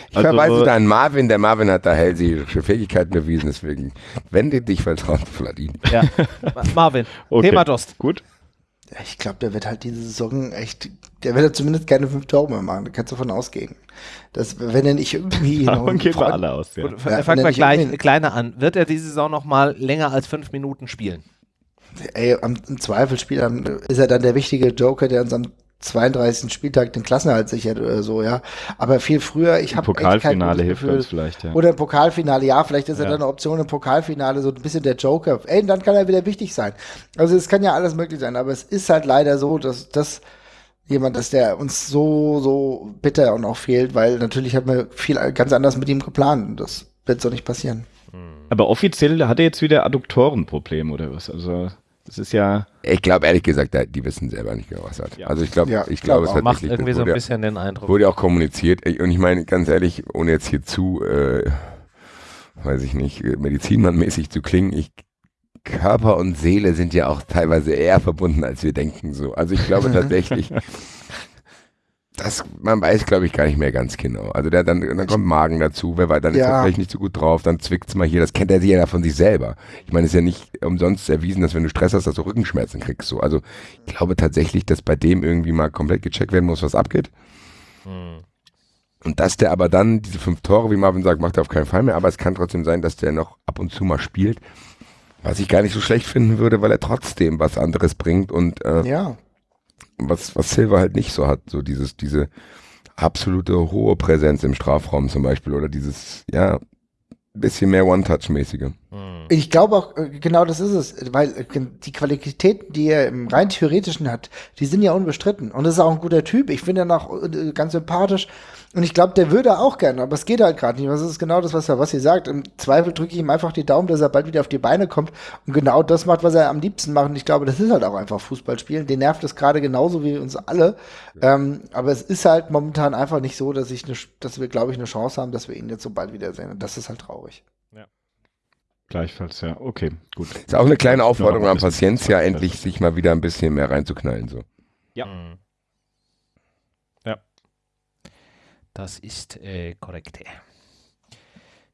Ich verweise Also, da an Marvin. Der Marvin hat da hellseherische Fähigkeiten bewiesen, deswegen wende dich vertraut, Vladin. Ja. Ma- Marvin, Okay. Thema Dost. Gut. Ich glaube, der wird halt diese Saison echt, der wird ja zumindest keine fünf Tore mehr machen. Da kannst du davon ausgehen. Dass, wenn er nicht irgendwie. Davon gehen wir alle aus. Ja. Ja, fangen er wir gleich kleiner an. Wird er diese Saison noch mal länger als fünf Minuten spielen? Ey, am, im Zweifelsspiel am- ist er dann der wichtige Joker, der uns am 32. Spieltag den Klassenerhalt sichert oder so, ja. Aber viel früher, ich habe Pokalfinale hilft uns vielleicht, ja. Oder im Pokalfinale, ja, vielleicht ist er Ja. dann eine Option im Pokalfinale, so ein bisschen der Joker. Ey, dann kann er wieder wichtig sein. Also es kann ja alles möglich sein, aber es ist halt leider so, dass das jemand ist, der uns so, so bitter und auch fehlt, weil natürlich haben wir viel ganz anders mit ihm geplant und das wird so nicht passieren. Aber offiziell hat er jetzt wieder Adduktorenprobleme oder was? Also, das ist ja. Ich glaube ehrlich gesagt, die wissen selber nicht genau, was er hat. Ja. Also ich glaube, Ja, ich glaub glaube, es auch. hat Macht irgendwie so ein wurde, bisschen den Eindruck. wurde auch kommuniziert. Und ich meine, ganz ehrlich, ohne jetzt hier zu, äh, weiß ich nicht, äh, medizinmannmäßig zu klingen, ich Körper und Seele sind ja auch teilweise eher verbunden, als wir denken. So. Also ich glaube tatsächlich, das, man weiß, glaube ich, gar nicht mehr ganz genau. Also der, dann, dann kommt Magen dazu, wer weiß, dann ist Ja. er vielleicht nicht so gut drauf, dann zwickt's mal hier, das kennt er sich ja von sich selber. Ich meine, es ist ja nicht umsonst erwiesen, dass wenn du Stress hast, dass du Rückenschmerzen kriegst. So. Also ich glaube tatsächlich, dass bei dem irgendwie mal komplett gecheckt werden muss, was abgeht. Hm. Und dass der aber dann diese fünf Tore, wie Marvin sagt, macht er auf keinen Fall mehr. Aber es kann trotzdem sein, dass der noch ab und zu mal spielt. Was ich gar nicht so schlecht finden würde, weil er trotzdem was anderes bringt und äh, Ja. Was, was Silver halt nicht so hat. So dieses, diese absolute hohe Präsenz im Strafraum zum Beispiel oder dieses, ja, bisschen mehr One-Touch-mäßige. Hm. Ich glaube auch, äh, genau das ist es, weil äh, die Qualitäten, die er im rein theoretischen hat, die sind ja unbestritten. Und das ist auch ein guter Typ. Ich finde ihn auch äh, ganz sympathisch. Und ich glaube, der würde auch gerne, aber es geht halt gerade nicht. Das ist genau das, was er, was ihr sagt. Im Zweifel drücke ich ihm einfach die Daumen, dass er bald wieder auf die Beine kommt und genau das macht, was er am liebsten macht. Und ich glaube, das ist halt auch einfach Fußballspielen. Den nervt es gerade genauso wie uns alle. Ähm, aber es ist halt momentan einfach nicht so, dass ich ne, dass wir, glaube ich, eine Chance haben, dass wir ihn jetzt so bald wiedersehen. Und das ist halt traurig. Gleichfalls, ja. Okay, gut. Ist auch eine kleine Aufforderung Ja, an Paciencia, Zeit. endlich sich mal wieder ein bisschen mehr reinzuknallen. So. Ja. Hm. Ja. Das ist äh, korrekt.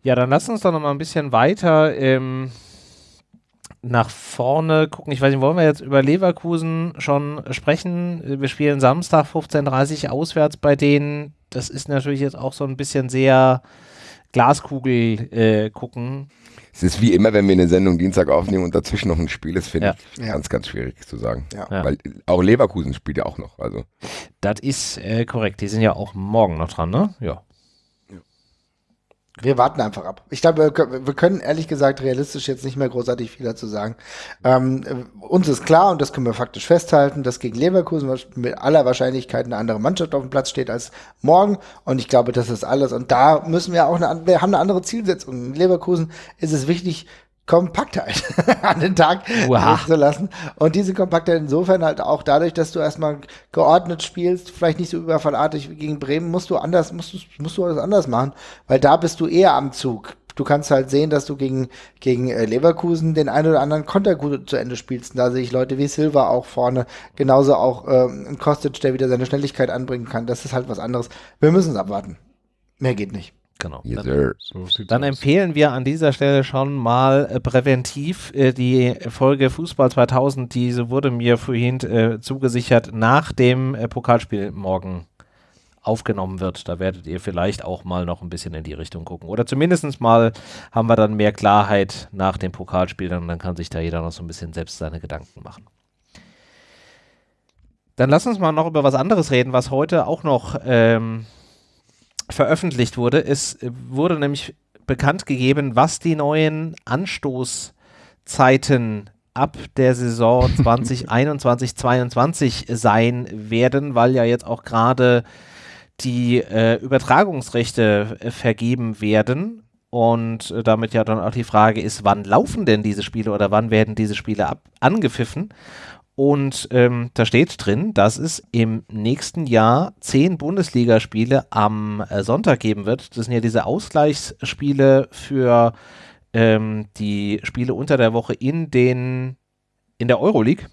Ja, dann lass uns doch noch mal ein bisschen weiter ähm, nach vorne gucken. Ich weiß nicht, wollen wir jetzt über Leverkusen schon sprechen? Wir spielen Samstag 15.30 Uhr auswärts bei denen. Das ist natürlich jetzt auch so ein bisschen sehr Glaskugel äh, gucken. Es ist wie immer, wenn wir eine Sendung Dienstag aufnehmen und dazwischen noch ein Spiel ist, finde Ja. ich Ja. ganz, ganz schwierig zu sagen. Ja. Ja. Weil auch Leverkusen spielt ja auch noch. Also Das ist äh, korrekt. Die sind ja auch morgen noch dran, ne? Ja. Wir warten einfach ab. Ich glaube, wir, können- ehrlich gesagt realistisch jetzt nicht mehr großartig viel dazu sagen. Ähm, äh, uns ist klar, und das können wir faktisch festhalten, dass gegen Leverkusen mit aller Wahrscheinlichkeit eine andere Mannschaft auf dem Platz steht als morgen. Und ich glaube, das ist alles. Und da müssen wir auch eine, wir haben eine andere Zielsetzung. In Leverkusen ist es wichtig, Kompaktheit an den Tag zu lassen. Und diese Kompaktheit insofern halt auch dadurch, dass du erstmal geordnet spielst, vielleicht nicht so überfallartig wie gegen Bremen, musst du anders, musst du, musst du alles anders machen, weil da bist du eher am Zug. Du kannst halt sehen, dass du gegen, gegen äh, Leverkusen den einen oder anderen Konter gut zu Ende spielst. Und da sehe ich Leute wie Silva auch vorne, genauso auch ähm, Kostic, der wieder seine Schnelligkeit anbringen kann. Das ist halt was anderes. Wir müssen es abwarten. Mehr geht nicht. Genau. yes, Dann- sir. So Dann aus. empfehlen wir an dieser Stelle schon mal äh, präventiv äh, die Folge Fußball 2000, diese wurde mir vorhin äh, zugesichert, nach dem äh, Pokalspiel morgen aufgenommen wird. Da werdet ihr vielleicht auch mal noch ein bisschen in die Richtung gucken. Oder zumindest mal haben wir dann mehr Klarheit nach dem Pokalspiel und dann kann sich da jeder noch so ein bisschen selbst seine Gedanken machen. Dann lass uns mal noch über was anderes reden, was heute auch noch ähm, veröffentlicht wurde. Es äh, wurde nämlich bekannt gegeben, was die neuen Anstoßzeiten ab der Saison 2021, 22 sein werden, weil ja jetzt auch gerade die äh, Übertragungsrechte äh, vergeben werden. Und äh, damit ja dann auch die Frage ist, wann laufen denn diese Spiele oder wann werden diese Spiele ab angepfiffen? Und ähm, da steht drin, dass es im nächsten Jahr zehn Bundesligaspiele am äh, Sonntag geben wird. Das sind ja diese Ausgleichsspiele für ähm, die Spiele unter der Woche in den in der Euroleague,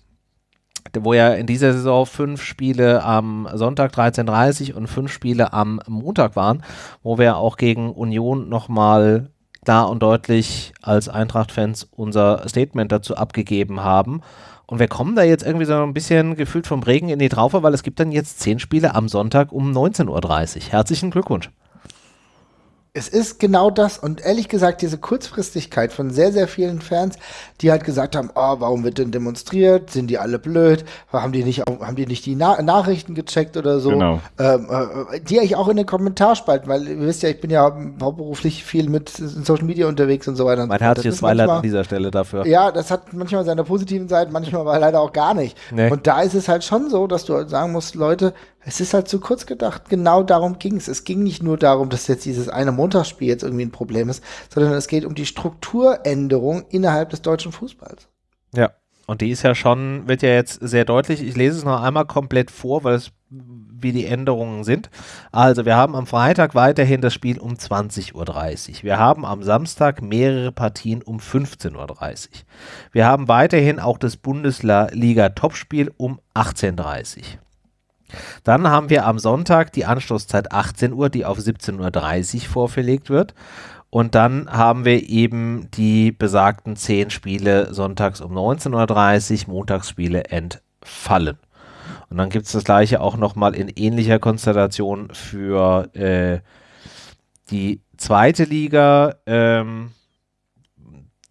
wo ja in dieser Saison fünf Spiele am Sonntag 13.30 und fünf Spiele am Montag waren, wo wir auch gegen Union nochmal klar und deutlich als Eintracht-Fans unser Statement dazu abgegeben haben. Und wir kommen da jetzt irgendwie so ein bisschen gefühlt vom Regen in die Traufe, weil es gibt dann jetzt zehn Spiele am Sonntag um 19.30 Uhr. Herzlichen Glückwunsch. Es ist genau das und ehrlich gesagt, diese Kurzfristigkeit von sehr, sehr vielen Fans, die halt gesagt haben, oh, warum wird denn demonstriert? Sind die alle blöd? Haben die nicht, haben die, nicht die Na Nachrichten gecheckt oder so? Genau. Ähm, äh, die ich auch in den Kommentarspalten, weil ihr wisst ja, ich bin ja hauptberuflich viel mit Social Media unterwegs und so weiter. Mein herzliches Beileid an dieser Stelle dafür. Ja, das hat manchmal seine positiven Seiten, manchmal aber leider auch gar nicht. Nee. Und da ist es halt schon so, dass du halt sagen musst, Leute, es ist halt zu kurz gedacht. Genau darum ging es. Es ging nicht nur darum, dass jetzt dieses eine Montagsspiel jetzt irgendwie ein Problem ist, sondern es geht um die Strukturänderung innerhalb des deutschen Fußballs. Ja, und die ist ja schon, wird ja jetzt sehr deutlich. Ich lese es noch einmal komplett vor, weil es wie die Änderungen sind. Also wir haben am Freitag weiterhin das Spiel um 20.30 Uhr. Wir haben am Samstag mehrere Partien um 15.30 Uhr. Wir haben weiterhin auch das Bundesliga-Topspiel um 18.30 Uhr. Dann haben wir am Sonntag die Anschlusszeit 18 Uhr, die auf 17.30 Uhr vorverlegt wird. Und dann haben wir eben die besagten 10 Spiele sonntags um 19.30 Uhr, Montagsspiele entfallen. Und dann gibt es das gleiche auch nochmal in ähnlicher Konstellation für äh, die zweite Liga. Ähm,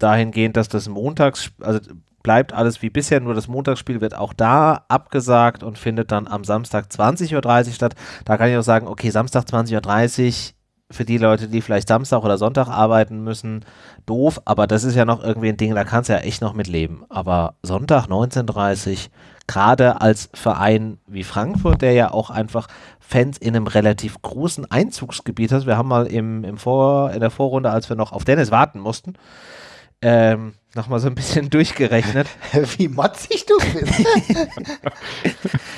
dahingehend, dass das Montags, also bleibt alles wie bisher, nur das Montagsspiel wird auch da abgesagt und findet dann am Samstag 20.30 Uhr statt. Da kann ich auch sagen, okay, Samstag 20.30 Uhr für die Leute, die vielleicht Samstag oder Sonntag arbeiten müssen, doof, aber das ist ja noch irgendwie ein Ding, da kannst du ja echt noch mit leben. Aber Sonntag 19.30 Uhr, gerade als Verein wie Frankfurt, der ja auch einfach Fans in einem relativ großen Einzugsgebiet hat. Wir haben mal im, im Vor, in der Vorrunde, als wir noch auf Dennis warten mussten, ähm, nochmal so ein bisschen durchgerechnet. Wie motzig du bist.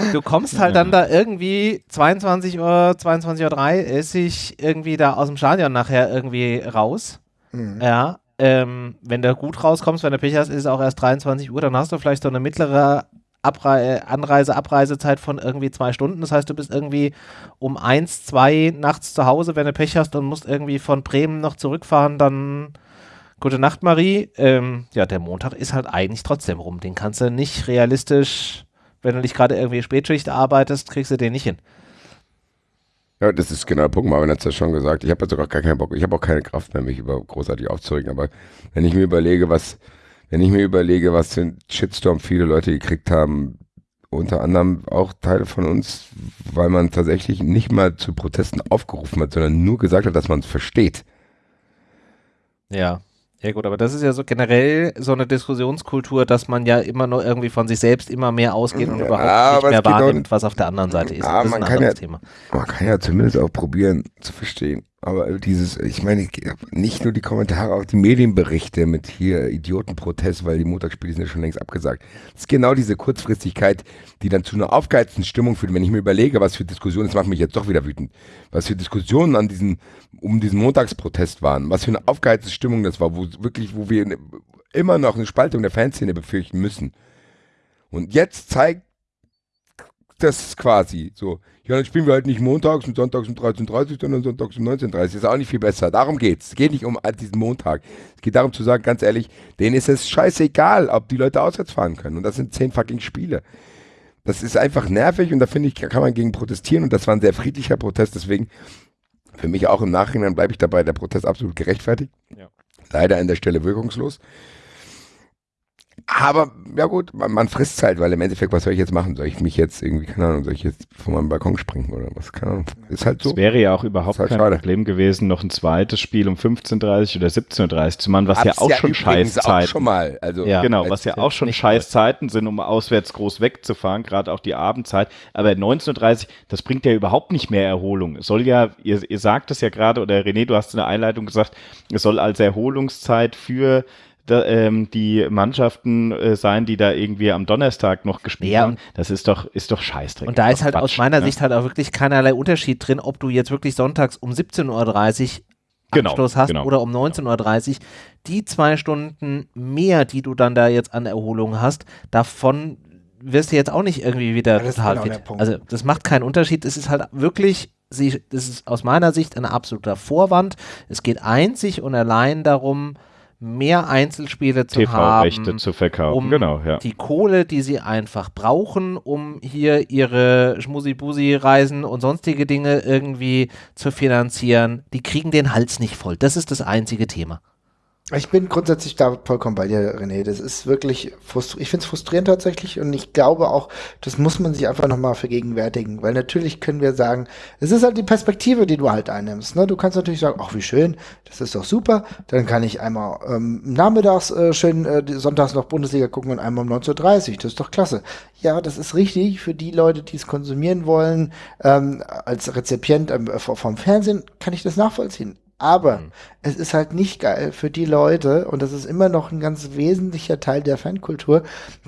du kommst halt dann da irgendwie 22 Uhr, 22.30 Uhr irgendwie da aus dem Stadion nachher irgendwie raus. Mhm. Ja. Ähm, wenn du gut rauskommst, wenn du Pech hast, ist es auch erst 23 Uhr, dann hast du vielleicht so eine mittlere Abrei Anreise, Abreisezeit von irgendwie zwei Stunden. Das heißt, du bist irgendwie um eins, zwei nachts zu Hause, wenn du Pech hast und musst irgendwie von Bremen noch zurückfahren, dann Gute Nacht, Marie. Ähm, ja, der Montag ist halt eigentlich trotzdem rum. Den kannst du nicht realistisch, wenn du nicht gerade irgendwie Spätschicht arbeitest, kriegst du den nicht hin. Ja, das ist genau der Punkt, Marvin hat es ja schon gesagt. Ich habe jetzt sogar gar keinen Bock, ich habe auch keine Kraft mehr, mich über großartig aufzuregen. Aber wenn ich mir überlege, was, wenn ich mir überlege, was für ein Shitstorm viele Leute gekriegt haben, unter anderem auch Teile von uns, weil man tatsächlich nicht mal zu Protesten aufgerufen hat, sondern nur gesagt hat, dass man es versteht. Ja. Ja gut, aber das ist ja so generell so eine Diskussionskultur, dass man ja immer nur irgendwie von sich selbst immer mehr ausgeht und ja, überhaupt nicht mehr wahrnimmt, was auf der anderen Seite ist. Ja, man, kann ja, Thema. man kann ja zumindest auch probieren zu verstehen, aber dieses, ich meine, nicht nur die Kommentare, auch die Medienberichte mit hier Idiotenprotest, weil die Montagsspiele sind ja schon längst abgesagt. Das ist genau diese Kurzfristigkeit, die dann zu einer aufgeheizten Stimmung führt. Wenn ich mir überlege, was für Diskussionen, das macht mich jetzt doch wieder wütend, was für Diskussionen an diesen, um diesen Montagsprotest waren, was für eine aufgeheizte Stimmung das war, wo wirklich, wo wir immer noch eine Spaltung der Fanszene befürchten müssen. Und jetzt zeigt das quasi so. Ja, dann spielen wir halt nicht montags und sonntags um 13.30 Uhr, sondern sonntags um 19.30 Uhr. Ist auch nicht viel besser. Darum geht's. Es geht nicht um diesen Montag. Es geht darum zu sagen, ganz ehrlich, denen ist es scheißegal, ob die Leute auswärts fahren können. Und das sind zehn fucking Spiele. Das ist einfach nervig und da finde ich, kann man gegen protestieren und das war ein sehr friedlicher Protest. Deswegen, für mich auch im Nachhinein bleibe ich dabei, der Protest absolut gerechtfertigt. Ja. Leider an der Stelle wirkungslos Aber ja gut, man, man frisst halt, weil im Endeffekt, was soll ich jetzt machen? Soll ich mich jetzt irgendwie, keine Ahnung, soll ich jetzt von meinem Balkon springen oder was? Keine Ahnung. Ist halt so. Es wäre ja auch überhaupt halt kein schade. Problem gewesen, noch ein zweites Spiel um 15.30 oder 17.30 zu machen, was ja Hab's auch schon übrigens auch Scheißzeiten schon mal. Also, Ja. Genau, was ja auch schon nicht scheiß Zeiten sind, um auswärts groß wegzufahren, gerade auch die Abendzeit. Aber 19.30 das bringt ja überhaupt nicht mehr Erholung. Es soll ja, ihr, ihr sagt es ja gerade, oder René, du hast in der Einleitung gesagt, es soll als Erholungszeit für da, ähm, die Mannschaften äh, sein, die da irgendwie am Donnerstag noch gespielt Ja, haben. Das ist doch, ist doch Scheißdreck. Und da ist halt aus Quatsch, meiner ne? Sicht halt auch wirklich keinerlei Unterschied drin, ob du jetzt wirklich sonntags um 17.30 Uhr Genau, Anschluss hast genau. oder um 19.30 Uhr. Die zwei Stunden mehr, die du dann da jetzt an Erholung hast, davon wirst du jetzt auch nicht irgendwie wieder das ist total genau fit. Also das macht keinen Unterschied. Es ist halt wirklich, sie, das ist aus meiner Sicht ein absoluter Vorwand. Es geht einzig und allein darum, mehr Einzelspiele zu TV-Rechte haben zu verkaufen, um genau, ja. die Kohle, die sie einfach brauchen, um hier ihre Schmusi-Busi-Reisen und sonstige Dinge irgendwie zu finanzieren, die kriegen den Hals nicht voll. Das ist das einzige Thema. Ich bin grundsätzlich da vollkommen bei dir, René. Das ist wirklich, frustr ich finde es frustrierend tatsächlich und ich glaube auch, das muss man sich einfach nochmal vergegenwärtigen, weil natürlich können wir sagen, es ist halt die Perspektive, die du halt einnimmst. Ne? Du kannst natürlich sagen, ach wie schön, das ist doch super, dann kann ich einmal ähm, nachmittags äh, schön äh, sonntags noch Bundesliga gucken und einmal um 19.30 Uhr, das ist doch klasse. Ja, das ist richtig für die Leute, die es konsumieren wollen, ähm, als Rezipient ähm, vom Fernsehen kann ich das nachvollziehen. Aber es ist halt nicht geil für die Leute, und das ist immer noch ein ganz wesentlicher Teil der Fankultur,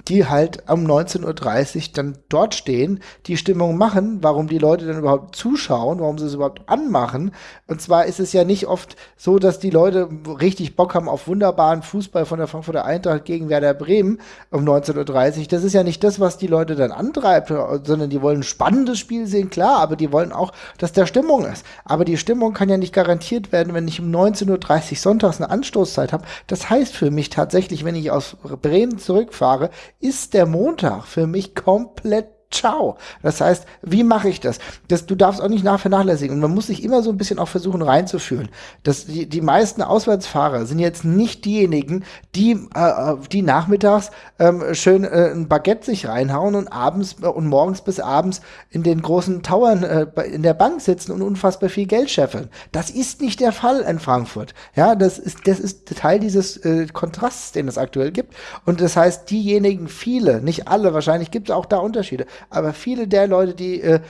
die halt um 19.30 Uhr dann dort stehen, die Stimmung machen, warum die Leute dann überhaupt zuschauen, warum sie es überhaupt anmachen. Und zwar ist es ja nicht oft so, dass die Leute richtig Bock haben auf wunderbaren Fußball von der Frankfurter Eintracht gegen Werder Bremen um 19.30 Uhr. Das ist ja nicht das, was die Leute dann antreibt, sondern die wollen ein spannendes Spiel sehen, klar, aber die wollen auch, dass der Stimmung ist. Aber die Stimmung kann ja nicht garantiert werden, wenn ich um 19.30 Uhr sonntags eine Anstoßzeit habe. Das heißt für mich tatsächlich, wenn ich aus Bremen zurückfahre, ist der Montag für mich komplett Ciao. Das heißt, wie mache ich das? das? Du darfst auch nicht nach vernachlässigen. Und man muss sich immer so ein bisschen auch versuchen reinzufühlen. Das, die, die meisten Auswärtsfahrer sind jetzt nicht diejenigen, die, äh, die nachmittags ähm, schön äh, ein Baguette sich reinhauen und abends äh, und morgens bis abends in den großen Towern äh, in der Bank sitzen und unfassbar viel Geld scheffeln. Das ist nicht der Fall in Frankfurt. Ja, das ist, das ist Teil dieses äh, Kontrasts, den es aktuell gibt. Und das heißt, diejenigen, viele, nicht alle, wahrscheinlich gibt es auch da Unterschiede, aber viele der Leute, die äh,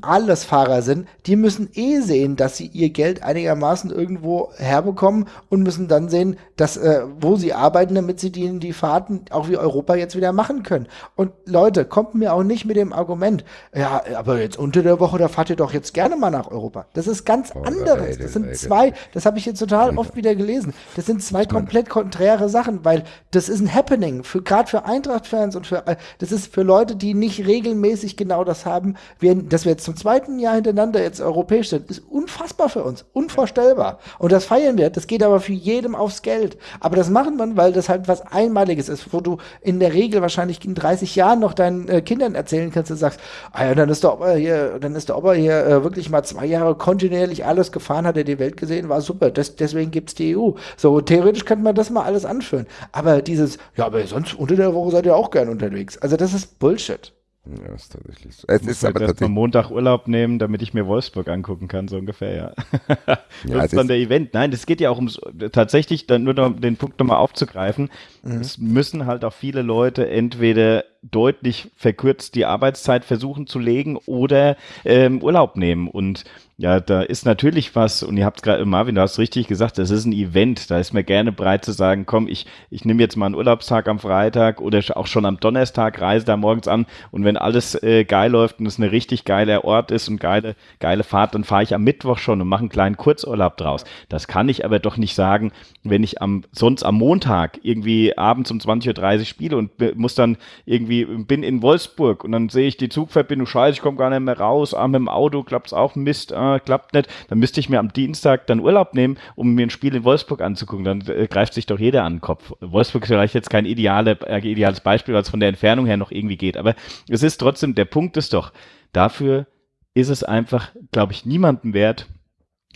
Allesfahrer sind, die müssen eh sehen, dass sie ihr Geld einigermaßen irgendwo herbekommen und müssen dann sehen, dass, äh, wo sie arbeiten, damit sie die, die Fahrten auch wie Europa jetzt wieder machen können. Und Leute, kommt mir auch nicht mit dem Argument, ja, aber jetzt unter der Woche, da fahrt ihr doch jetzt gerne mal nach Europa. Das ist ganz anderes. Leute, Das sind zwei, das habe ich jetzt total oft wieder gelesen. Das sind zwei komplett konträre Sachen, weil das ist ein Happening, für gerade für Eintracht-Fans und für, das ist für Leute, die nicht regelmäßig genau das haben, wir, dass wir jetzt zum zweiten Jahr hintereinander jetzt europäisch sind, ist unfassbar für uns, unvorstellbar. Und das feiern wir, das geht aber für jedem aufs Geld. Aber das machen wir, weil das halt was Einmaliges ist, wo du in der Regel wahrscheinlich in 30 Jahren noch deinen äh, Kindern erzählen kannst und sagst, ah ja, dann ist der Opa hier, dann ist der Opa hier äh, wirklich mal zwei Jahre kontinuierlich alles gefahren, hat er die Welt gesehen, war super. Das, deswegen gibt's die EU. So, theoretisch könnte man das mal alles anführen. Aber dieses, ja, aber sonst unter der Woche seid ihr auch gern unterwegs. Also das ist Bullshit. Ja, ist tatsächlich so. Es Ich ist halt aber tatsächlich. Montag Urlaub nehmen, damit ich mir Wolfsburg angucken kann, so ungefähr, ja. das Ja, ist dann ist- der Event. Nein, das geht ja auch ums, tatsächlich, dann nur noch den Punkt nochmal aufzugreifen. Es müssen halt auch viele Leute entweder deutlich verkürzt die Arbeitszeit versuchen zu legen oder ähm, Urlaub nehmen. Und ja, da ist natürlich was, und ihr habt gerade, Marvin, du hast richtig gesagt, das ist ein Event. Da ist mir gerne bereit zu sagen, komm, ich, ich nehme jetzt mal einen Urlaubstag am Freitag oder auch schon am Donnerstag, reise da morgens an. Und wenn alles äh, geil läuft und es eine richtig geile Ort ist und geile, geile Fahrt, dann fahre ich am Mittwoch schon und mache einen kleinen Kurzurlaub draus. Das kann ich aber doch nicht sagen, wenn ich am, sonst am Montag irgendwie abends um 20.30 Uhr spiele und be- muss dann irgendwie, bin in Wolfsburg und dann sehe ich die Zugverbindung, scheiße, ich komme gar nicht mehr raus, ah, mit dem Auto klappt's auch, Mist, ah, klappt nicht, dann müsste ich mir am Dienstag dann Urlaub nehmen, um mir ein Spiel in Wolfsburg anzugucken, dann äh, greift sich doch jeder an den Kopf. Wolfsburg ist vielleicht jetzt kein ideale, äh, ideales Beispiel, weil es von der Entfernung her noch irgendwie geht, aber es ist trotzdem, der Punkt ist doch, dafür ist es einfach, glaube ich, niemandem wert,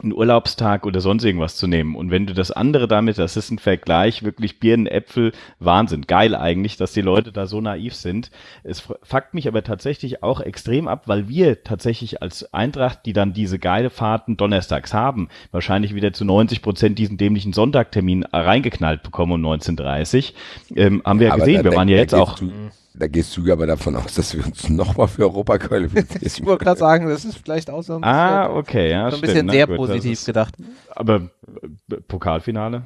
einen Urlaubstag oder sonst irgendwas zu nehmen. Und wenn du das andere damit, das ist ein Vergleich, wirklich Birnen, Äpfel, Wahnsinn. Geil eigentlich, dass die Leute da so naiv sind. Es fuckt mich aber tatsächlich auch extrem ab, weil wir tatsächlich als Eintracht, die dann diese geile Fahrten donnerstags haben, wahrscheinlich wieder zu 90 Prozent diesen dämlichen Sonntagtermin reingeknallt bekommen um 19.30 ähm, haben wir ja gesehen. wir waren ja jetzt auch. Du, da gehst du aber davon aus, dass wir uns nochmal für Europa qualifizieren. ich wollte gerade sagen, das ist vielleicht auch so ein ah, bisschen, ah, okay, ja, so ein bisschen sehr positiv gedacht. Aber äh, Pokalfinale?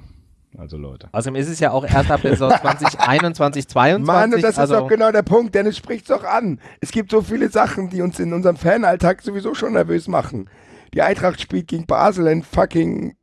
Also Leute. Außerdem ist es ja auch erst ab der Saison 2021, 22. Mann, und das also ist doch genau der Punkt, Dennis spricht doch an. Es gibt so viele Sachen, die uns in unserem Fanalltag sowieso schon nervös machen. Die Eintracht spielt gegen Basel in fucking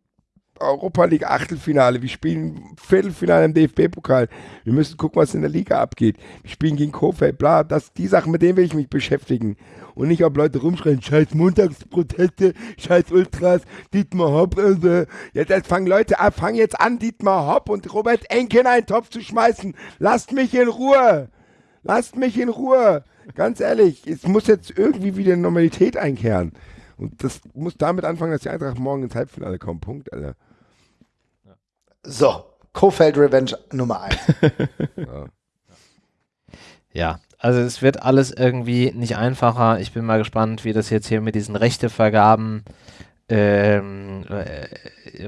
Europa League Achtelfinale, wir spielen Viertelfinale im DFB-Pokal. Wir müssen gucken, was in der Liga abgeht. Wir spielen gegen Kofeld, bla, das, die Sachen, mit denen will ich mich beschäftigen. Und nicht, ob Leute rumschreien, scheiß Montagsproteste, scheiß Ultras, Dietmar Hopp. Äh, jetzt fangen Leute an, fangen jetzt an, Dietmar Hopp und Robert Enke in einen Topf zu schmeißen. Lasst mich in Ruhe. Lasst mich in Ruhe. Ganz ehrlich, es muss jetzt irgendwie wieder Normalität einkehren. Und das muss damit anfangen, dass die Eintracht morgen ins Halbfinale kommt. Punkt, Alter. So, Kofeld Revenge Nummer 1. ja. ja, also es wird alles irgendwie nicht einfacher. Ich bin mal gespannt, wie das jetzt hier mit diesen Rechtevergaben ähm, äh,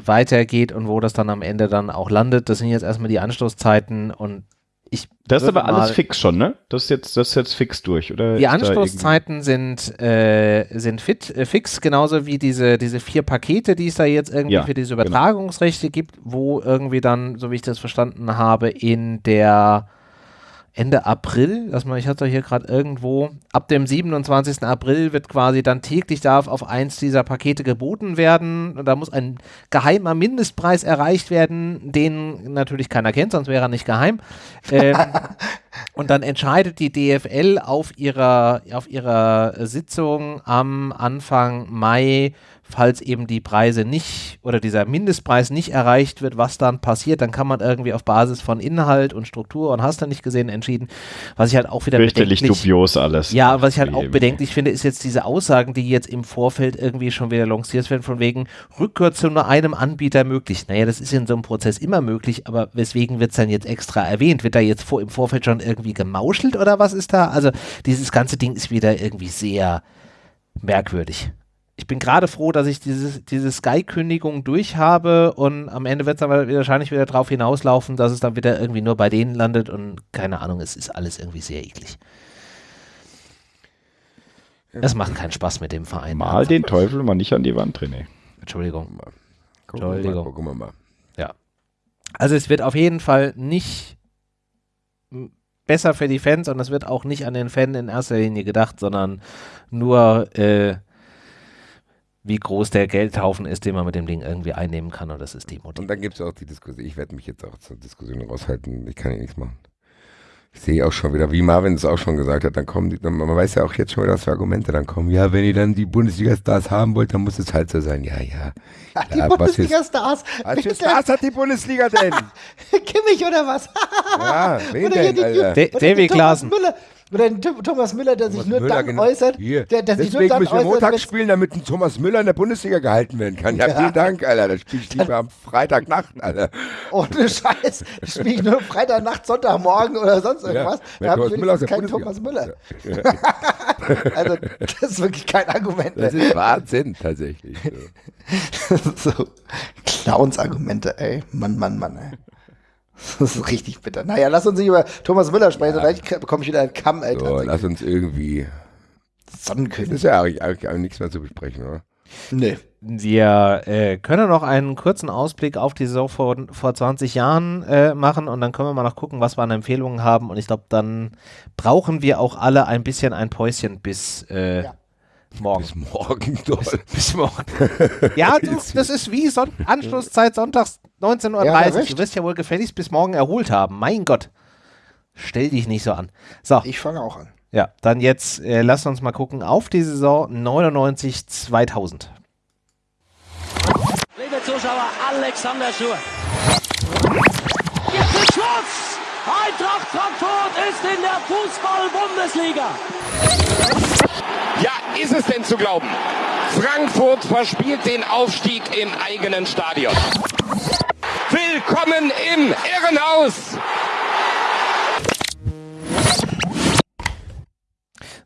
weitergeht und wo das dann am Ende dann auch landet. Das sind jetzt erstmal die Anstoßzeiten und ich das ist aber alles fix schon, ne? Das ist jetzt, das ist jetzt fix durch, oder? Die Anstoßzeiten sind, äh, sind fit, äh, fix, genauso wie diese, diese vier Pakete, die es da jetzt irgendwie ja, für diese genau. Übertragungsrechte genau. gibt, wo irgendwie dann, so wie ich das verstanden habe, in der Ende April, dass man, ich hatte hier gerade irgendwo, ab dem 27. April wird quasi dann täglich darf auf eins dieser Pakete geboten werden. Da muss ein geheimer Mindestpreis erreicht werden, den natürlich keiner kennt, sonst wäre er nicht geheim. Ähm, und dann entscheidet die DFL auf ihrer, auf ihrer Sitzung am Anfang Mai, falls eben die Preise nicht oder dieser Mindestpreis nicht erreicht wird, was dann passiert, dann kann man irgendwie auf Basis von Inhalt und Struktur und hast du nicht gesehen entschieden, was ich halt auch wieder Fürchterlich dubios alles. Ja, was ich halt auch bedenklich finde, ist jetzt diese Aussagen, die jetzt im Vorfeld irgendwie schon wieder lanciert werden, von wegen Rückkehr zu nur einem Anbieter möglich. Naja, das ist in so einem Prozess immer möglich, aber weswegen wird es dann jetzt extra erwähnt? Wird da jetzt vor, im Vorfeld schon irgendwie gemauschelt oder was ist da? Also dieses ganze Ding ist wieder irgendwie sehr merkwürdig ich bin gerade froh, dass ich diese, diese Sky-Kündigung durch habe und am Ende wird es dann wahrscheinlich wieder darauf hinauslaufen, dass es dann wieder irgendwie nur bei denen landet und keine Ahnung, es ist alles irgendwie sehr eklig. Es macht keinen Spaß mit dem Verein. Mal den Teufel mal nicht an die Wand, René. Entschuldigung. Gucken Entschuldigung. Mal, gucken wir mal. Ja. Also es wird auf jeden Fall nicht besser für die Fans und es wird auch nicht an den Fan in erster Linie gedacht, sondern nur äh, wie groß der Geldhaufen ist, den man mit dem Ding irgendwie einnehmen kann und das ist die Motiv. Und dann gibt es auch die Diskussion, ich werde mich jetzt auch zur Diskussion raushalten, ich kann hier nichts machen. Ich sehe auch schon wieder, wie Marvin es auch schon gesagt hat, dann kommen die, man weiß ja auch jetzt schon wieder, was für Argumente dann kommen. Ja, wenn ihr dann die Bundesliga-Stars haben wollt, dann muss es halt so sein. Ja, ja. Ach, die Bundesliga-Stars. Was für Stars hat die Bundesliga denn? Kimmich oder was? ja, wen oder denn, Alter? Davy Klaassen. Müller, oder ein Thomas Müller, der sich nur Müller, dann genau. äußert. Hier. Der, der Deswegen sich nur dann müssen wir Montag spielen, damit ein Thomas Müller in der Bundesliga gehalten werden kann. Ja, ja. vielen Dank, Alter. Das spiele ich lieber am Freitagnacht, Alter. Ohne Scheiß. Das spiele ich nur Freitagnacht, Sonntagmorgen oder sonst irgendwas. Ja, da habe ich Müller keinen Thomas Müller. Ja. also, das ist wirklich kein Argument. Das ist Wahnsinn, tatsächlich. So, so Clowns-Argumente, ey. Mann, Mann, Mann, ey. Das ist richtig bitter. Naja, lass uns nicht über Thomas Müller sprechen, ja. vielleicht bekomme ich wieder einen Kamm, Alter. So, lass uns irgendwie. Sonnenkönig. Das ist ja eigentlich, eigentlich, eigentlich nichts mehr zu besprechen, oder? Nee. Wir äh, können noch einen kurzen Ausblick auf die Saison vor, vor 20 Jahren äh, machen und dann können wir mal noch gucken, was wir an Empfehlungen haben. Und ich glaube, dann brauchen wir auch alle ein bisschen ein Päuschen bis äh, ja. Morgen. Bis morgen. Bis, bis morgen. ja, du, das ist wie Son Anschlusszeit sonntags 19.30 Uhr. Ja, du wirst ja wohl gefälligst bis morgen erholt haben. Mein Gott. Stell dich nicht so an. So. Ich fange auch an. Ja, dann jetzt äh, lass uns mal gucken auf die Saison 99-2000. Liebe Zuschauer, Alexander Schur. Jetzt ist Schluss! Eintracht Frankfurt ist in der Fußball-Bundesliga. Ja, ist es denn zu glauben? Frankfurt verspielt den Aufstieg im eigenen Stadion. Willkommen im Irrenhaus!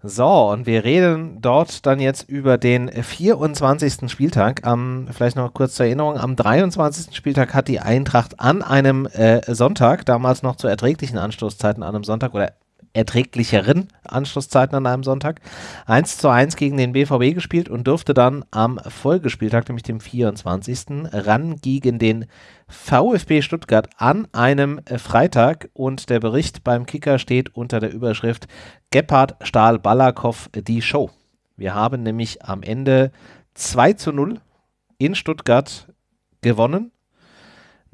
So, und wir reden dort dann jetzt über den 24. Spieltag. Am, vielleicht noch kurz zur Erinnerung, am 23. Spieltag hat die Eintracht an einem äh, Sonntag, damals noch zu erträglichen Anstoßzeiten an einem Sonntag oder erträglicheren Anschlusszeiten an einem Sonntag 1 zu 1 gegen den BVB gespielt und durfte dann am Folgespieltag, nämlich dem 24. ran gegen den VfB Stuttgart an einem Freitag und der Bericht beim Kicker steht unter der Überschrift Gebhard Stahl Balakow die Show. Wir haben nämlich am Ende 2 zu 0 in Stuttgart gewonnen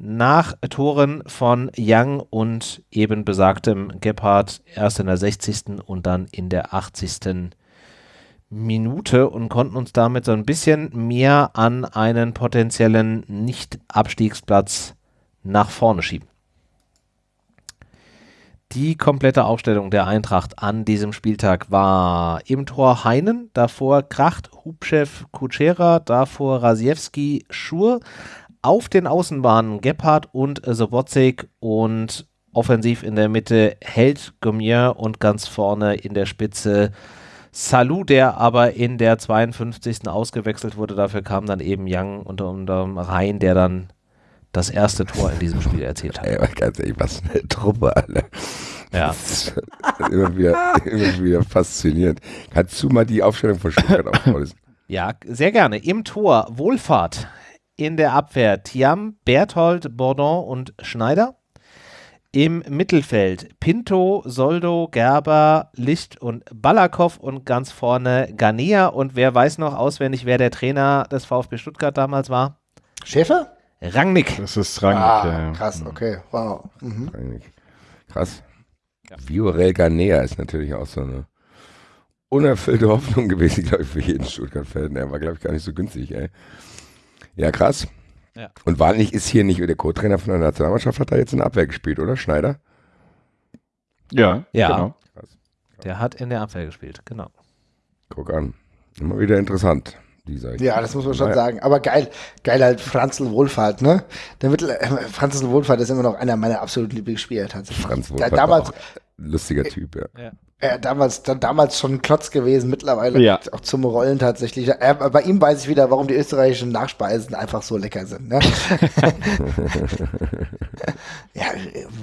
nach Toren von Young und eben besagtem Gebhardt erst in der 60. und dann in der 80. Minute und konnten uns damit so ein bisschen mehr an einen potenziellen Nicht-Abstiegsplatz nach vorne schieben. Die komplette Aufstellung der Eintracht an diesem Spieltag war im Tor Heinen, davor Kracht, Hubchev, Kutschera, davor Rasiewski, Schur, auf den Außenbahnen Gebhardt und Sobotzig und offensiv in der Mitte Held Gomier und ganz vorne in der Spitze Salou, der aber in der 52. ausgewechselt wurde. Dafür kam dann eben Young unter anderem rein, der dann das erste Tor in diesem Spiel erzielt hat. Ey, ganz ehrlich, was eine Truppe, Alter. Ja. Immer wieder, immer wieder faszinierend. Kannst du mal die Aufstellung von Stuttgart auflösen? Ja, sehr gerne. Im Tor Wohlfahrt, in der Abwehr Thiam, Berthold, Bordon und Schneider. Im Mittelfeld Pinto, Soldo, Gerber, Licht und Balakow und ganz vorne Ganea. Und wer weiß noch auswendig, wer der Trainer des VfB Stuttgart damals war? Schäfer? Rangnick. Das ist Rangnick, Ah, ja. krass, okay, wow. Mhm. Eigentlich. Krass. Viorel Ganea ist natürlich auch so eine unerfüllte Hoffnung gewesen, glaube ich, für jeden Stuttgart-Fan. Er war, glaube ich, gar nicht so günstig, ey. Ja, krass. Ja. Und wahrlich ist hier nicht der Co-Trainer von der Nationalmannschaft, hat da jetzt in der Abwehr gespielt, oder? Schneider? Ja, Ja. genau. Der hat in der Abwehr gespielt, genau. Guck an. Immer wieder interessant. Ja, das muss man schon Naja. sagen. Aber geil, geil halt Franzl Wohlfahrt, ne? Der Mittel, äh, Franzl Wohlfahrt ist immer noch einer meiner absoluten Lieblingsspieler tatsächlich. Franz Da, Wolf damals, lustiger Typ, ja. Äh, damals, dann, damals schon ein Klotz gewesen, mittlerweile Ja. auch zum Rollen tatsächlich. Äh, bei ihm weiß ich wieder, warum die österreichischen Nachspeisen einfach so lecker sind. Ne? ja,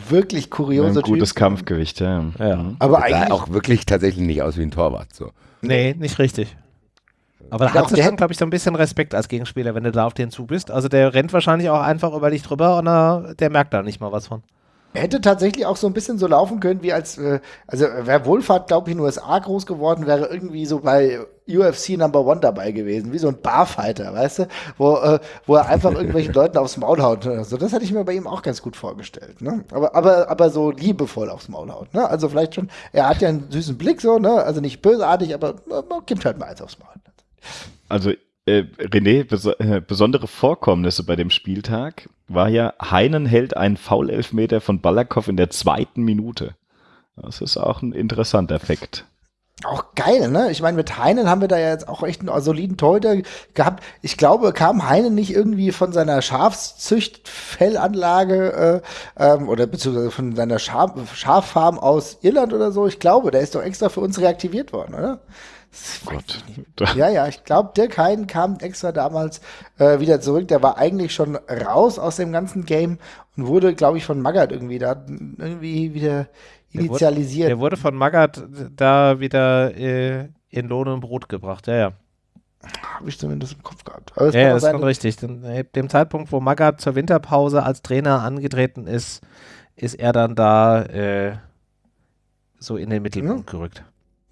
wirklich kurioser Ein gutes Typ. Kampfgewicht, ja. Ja. Mhm. Aber Sah eigentlich auch wirklich tatsächlich nicht aus wie ein Torwart. So. Nee, nicht richtig. Aber da Ja, hat der schon, hat- glaube ich, so ein bisschen Respekt als Gegenspieler, wenn du da auf den zu bist. Also der rennt wahrscheinlich auch einfach über dich drüber und er, der merkt da nicht mal was von. Er hätte tatsächlich auch so ein bisschen so laufen können, wie als, äh, also wäre Wohlfahrt, glaube ich, in den USA groß geworden, wäre irgendwie so bei UFC Number One dabei gewesen, wie so ein Barfighter, weißt du, wo, äh, wo er einfach irgendwelchen Leuten aufs Maul haut. oder So, das hätte ich mir bei ihm auch ganz gut vorgestellt. Ne? Aber, aber, aber so liebevoll aufs Maul haut. Ne? Also vielleicht schon, er hat ja einen süßen Blick so, ne? also nicht bösartig, aber äh, gibt halt mal eins aufs Maul. Also, äh, René, beso äh, besondere Vorkommnisse bei dem Spieltag war ja, Heinen hält einen Foulelfmeter von Balakow in der zweiten Minute. Das ist auch ein interessanter Effekt. Auch geil, ne? Ich meine, mit Heinen haben wir da ja jetzt auch echt einen soliden Torhüter gehabt. Ich glaube, kam Heinen nicht irgendwie von seiner Schafszüchtfellanlage äh, ähm, oder beziehungsweise von seiner Schaf Schaffarm aus Irland oder so? Ich glaube, der ist doch extra für uns reaktiviert worden, oder? Gott. Ja, ja, ich glaube, Dirk Heiden kam extra damals äh, wieder zurück. Der war eigentlich schon raus aus dem ganzen Game und wurde, glaube ich, von Magath irgendwie da irgendwie wieder Der wurde- initialisiert. Der wurde von Magath da wieder äh, in Lohn und Brot gebracht, ja, ja. Habe ich zumindest im Kopf gehabt. Ja, ja, das ist schon richtig. Denn, äh, dem Zeitpunkt, wo Magath zur Winterpause als Trainer angetreten ist, ist er dann da äh, so in den Mittelpunkt gerückt.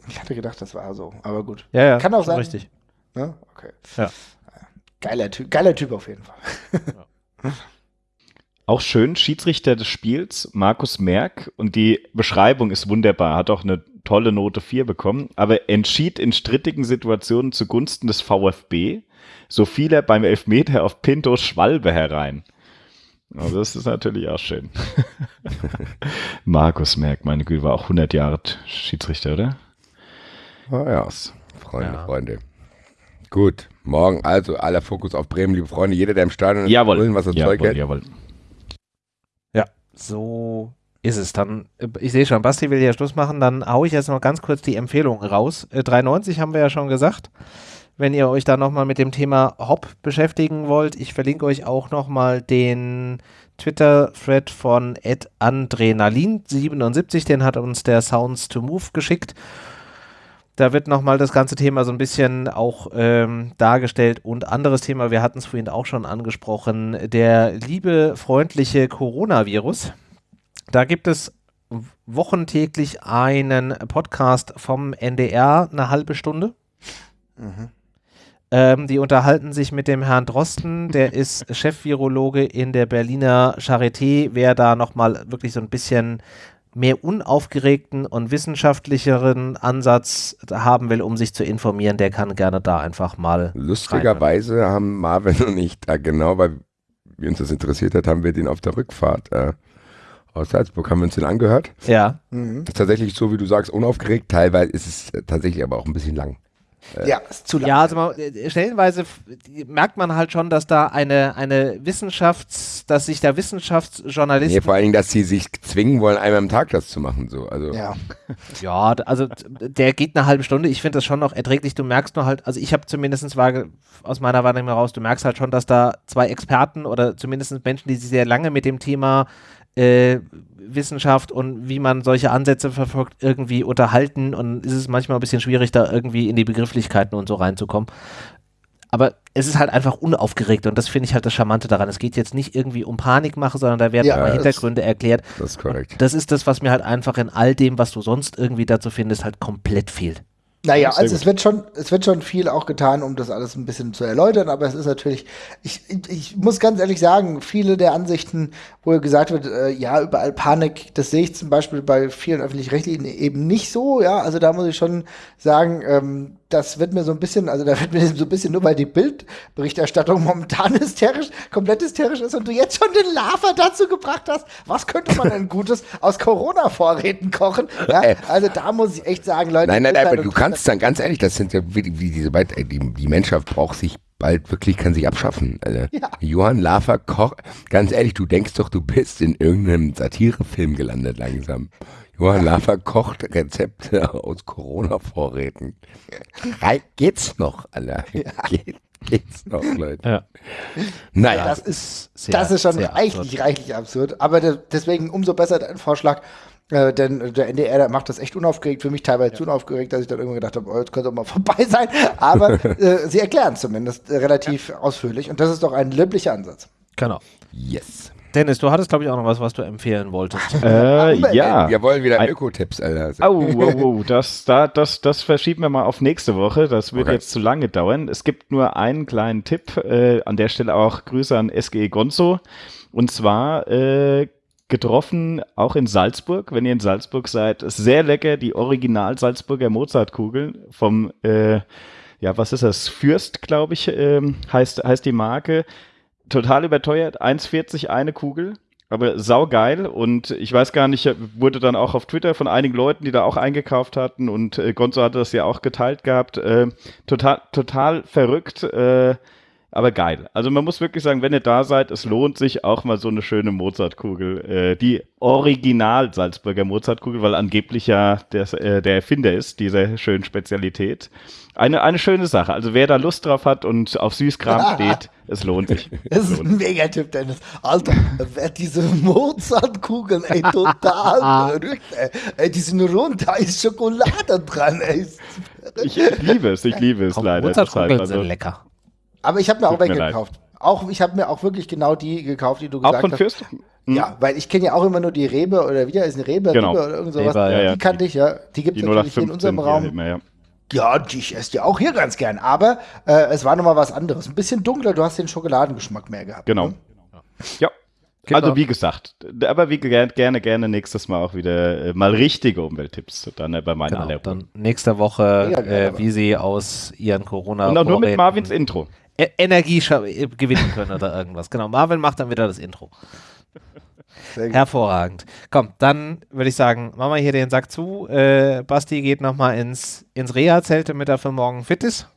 Ich hatte gedacht, das war so, aber gut. Ja, ja, Kann auch sein. richtig. Ne? Okay. Ja. Geiler Typ, geiler Typ auf jeden Fall. Auch schön, Schiedsrichter des Spiels, Markus Merck, und die Beschreibung ist wunderbar, hat auch eine tolle Note 4 bekommen, aber entschied in strittigen Situationen zugunsten des VfB, so fiel er beim Elfmeter auf Pintos Schwalbe herein. Also das ist natürlich auch schön. Markus Merck, meine Güte, war auch 100 Jahre Schiedsrichter, oder? Ah, ja. Freunde, Ja. Freunde. Gut, morgen also aller Fokus auf Bremen, liebe Freunde. Jeder, der im Stadion ist, Jawohl. holen, was er Zeug jawohl, hält. jawohl. So ist es. Dann, äh, ich sehe schon, Basti will ja Schluss machen, dann hau ich jetzt noch ganz kurz die Empfehlung raus. Äh, 390 haben wir ja schon gesagt. Wenn ihr euch da nochmal mit dem Thema Hop beschäftigen wollt, ich verlinke euch auch nochmal den Twitter-Thread von Adrenalin77, den hat uns der Sounds to Move geschickt. Da wird nochmal das ganze Thema so ein bisschen auch ähm, dargestellt und anderes Thema, wir hatten es vorhin auch schon angesprochen, der liebe, freundliche Coronavirus. Da gibt es wochentäglich einen Podcast vom NDR, eine halbe Stunde. Ähm, die unterhalten sich mit dem Herrn Drosten, der ist Chefvirologe in der Berliner Charité. Wer da nochmal wirklich so ein bisschen mehr unaufgeregten und wissenschaftlicheren Ansatz haben will, um sich zu informieren, der kann gerne da einfach mal. Lustigerweise haben Marvin und ich da genau, weil wir uns das interessiert hat, haben wir den auf der Rückfahrt äh, aus Salzburg, haben wir uns den angehört. Ja, Mhm. Das ist tatsächlich so, wie du sagst, unaufgeregt. Teilweise ist es tatsächlich aber auch ein bisschen lang. Ja, ist zu lang. Ja, also man, äh, stellenweise merkt man halt schon, dass da eine, eine Wissenschafts-, dass sich da Nee, Wissenschaftsjournalisten vor allen Dingen, dass sie sich zwingen wollen, einmal am Tag das zu machen. So. Also, Ja. Ja, also der geht eine halbe Stunde. Ich finde das schon noch erträglich. Du merkst nur halt, also ich habe zumindest aus meiner Wahrnehmung heraus, du merkst halt schon, dass da zwei Experten oder zumindest Menschen, die sich sehr lange mit dem Thema äh, Wissenschaft und wie man solche Ansätze verfolgt, irgendwie unterhalten und ist es manchmal ein bisschen schwierig, da irgendwie in die Begrifflichkeiten und so reinzukommen. Aber es ist halt einfach unaufgeregt und das finde ich halt das Charmante daran. Es geht jetzt nicht irgendwie um Panikmache, sondern da werden Ja, auch mal Hintergründe erklärt. das ist korrekt. Das ist das, was mir halt einfach in all dem, was du sonst irgendwie dazu findest, halt komplett fehlt. Naja, also es wird schon, es wird schon viel auch getan, um das alles ein bisschen zu erläutern, aber es ist natürlich, ich, ich, ich muss ganz ehrlich sagen, viele der Ansichten, wo gesagt wird, äh, ja, überall Panik, das sehe ich zum Beispiel bei vielen öffentlich-rechtlichen eben nicht so, ja, also da muss ich schon sagen, ähm, das wird mir so ein bisschen, also da wird mir so ein bisschen nur, weil die Bildberichterstattung momentan hysterisch, komplett hysterisch ist und du jetzt schon den Lava dazu gebracht hast, was könnte man denn Gutes aus Corona-Vorräten kochen, ja, Äh. also da muss ich echt sagen, Leute, Nein, nein, Urteil aber du kannst dann, ganz ehrlich, das sind ja wie, wie diese beiden, äh, die, die Menschheit braucht sich bald wirklich, kann sich abschaffen. Also, Ja. Johann Lafer Koch, ganz ehrlich, du denkst doch, du bist in irgendeinem Satirefilm gelandet langsam. Johann Lafer kocht Rezepte aus Corona-Vorräten. Geht's noch, Alter? Geht, geht's noch, Leute? Ja. Naja, das ist, sehr- das ist schon reichlich, absurd. reichlich absurd. Aber de deswegen umso besser dein Vorschlag. Äh, denn der NDR, der macht das echt unaufgeregt, für mich teilweise zu unaufgeregt, dass ich dann irgendwann gedacht habe, oh, jetzt könnte auch mal vorbei sein. Aber äh, sie erklären zumindest äh, relativ ausführlich. Und das ist doch ein löblicher Ansatz. Genau. yes. Dennis, du hattest, glaube ich, auch noch was, was du empfehlen wolltest. Äh, ja. Wir wollen wieder Öko-Tipps, Alter. Oh, oh, oh, das, da, das, das verschieben wir mal auf nächste Woche. Das wird Okay. jetzt zu lange dauern. Es gibt nur einen kleinen Tipp. Äh, an der Stelle auch Grüße an SGE Gonzo. Und zwar äh, getroffen auch in Salzburg, wenn ihr in Salzburg seid. Ist sehr lecker, die Original Salzburger Mozartkugeln vom, äh, ja, was ist das? Fürst, glaube ich, ähm, heißt, heißt die Marke. Total überteuert, 1,40 eine Kugel. Aber saugeil. Und ich weiß gar nicht, wurde dann auch auf Twitter von einigen Leuten, die da auch eingekauft hatten. Und äh, Gonzo hatte das ja auch geteilt gehabt, äh, total, total verrückt, äh, aber geil. Also man muss wirklich sagen, wenn ihr da seid, es lohnt sich auch mal so eine schöne Mozartkugel, äh, die Original Salzburger Mozartkugel, weil angeblich ja der, äh, der Erfinder ist dieser schönen Spezialität. Eine, eine schöne Sache. Also wer da Lust drauf hat und auf Süßkram steht, es lohnt sich. Das Es ist lohnt ein Megatipp, Dennis. Alter, wer diese Mozartkugeln, ey, total verrückt, ey. ey. Die sind rund, da ist Schokolade dran, ey. Ich liebe es, ich liebe es Auch leider. Mozartkugeln sind also, lecker. Aber ich habe mir auch Tut mir welche gekauft. Auch, ich habe mir auch wirklich genau die gekauft, die du gesagt auch von hast. Fürst? Hm? Ja, weil ich kenne ja auch immer nur die Rebe oder wie ist eine Rebe, Genau. Rebe oder irgend sowas. Rebe, ja, ja. Die kannte ich, ja. Die gibt es natürlich hier in 0815 unserem Raum. immer, ja. Ja, die ich esse die auch hier ganz gern. Aber äh, es war nochmal was anderes. Ein bisschen dunkler, du hast den Schokoladengeschmack mehr gehabt. Genau. Ne? Ja. Genau. Also wie gesagt, aber wie gerne, gerne, gerne nächstes Mal auch wieder äh, mal richtige Umwelttipps dann äh, bei meinen Genau, dann nächste Woche, Ja, äh, wie sie aus ihren corona Und auch nur mit Marvins Intro. E Energie äh, gewinnen können oder irgendwas. Genau, Marvin macht dann wieder das Intro. Hervorragend. Komm, dann würde ich sagen, machen wir hier den Sack zu. Äh, Basti geht nochmal ins, ins Reha-Zelt, damit er für morgen fit ist.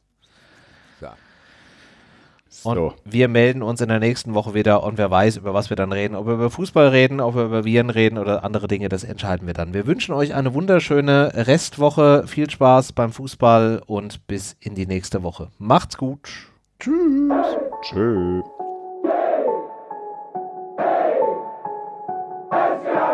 Und So. wir melden uns in der nächsten Woche wieder und wer weiß, über was wir dann reden. Ob wir über Fußball reden, ob wir über Viren reden oder andere Dinge, das entscheiden wir dann. Wir wünschen euch eine wunderschöne Restwoche. Viel Spaß beim Fußball und bis in die nächste Woche. Macht's gut. Tschö. Frankfurt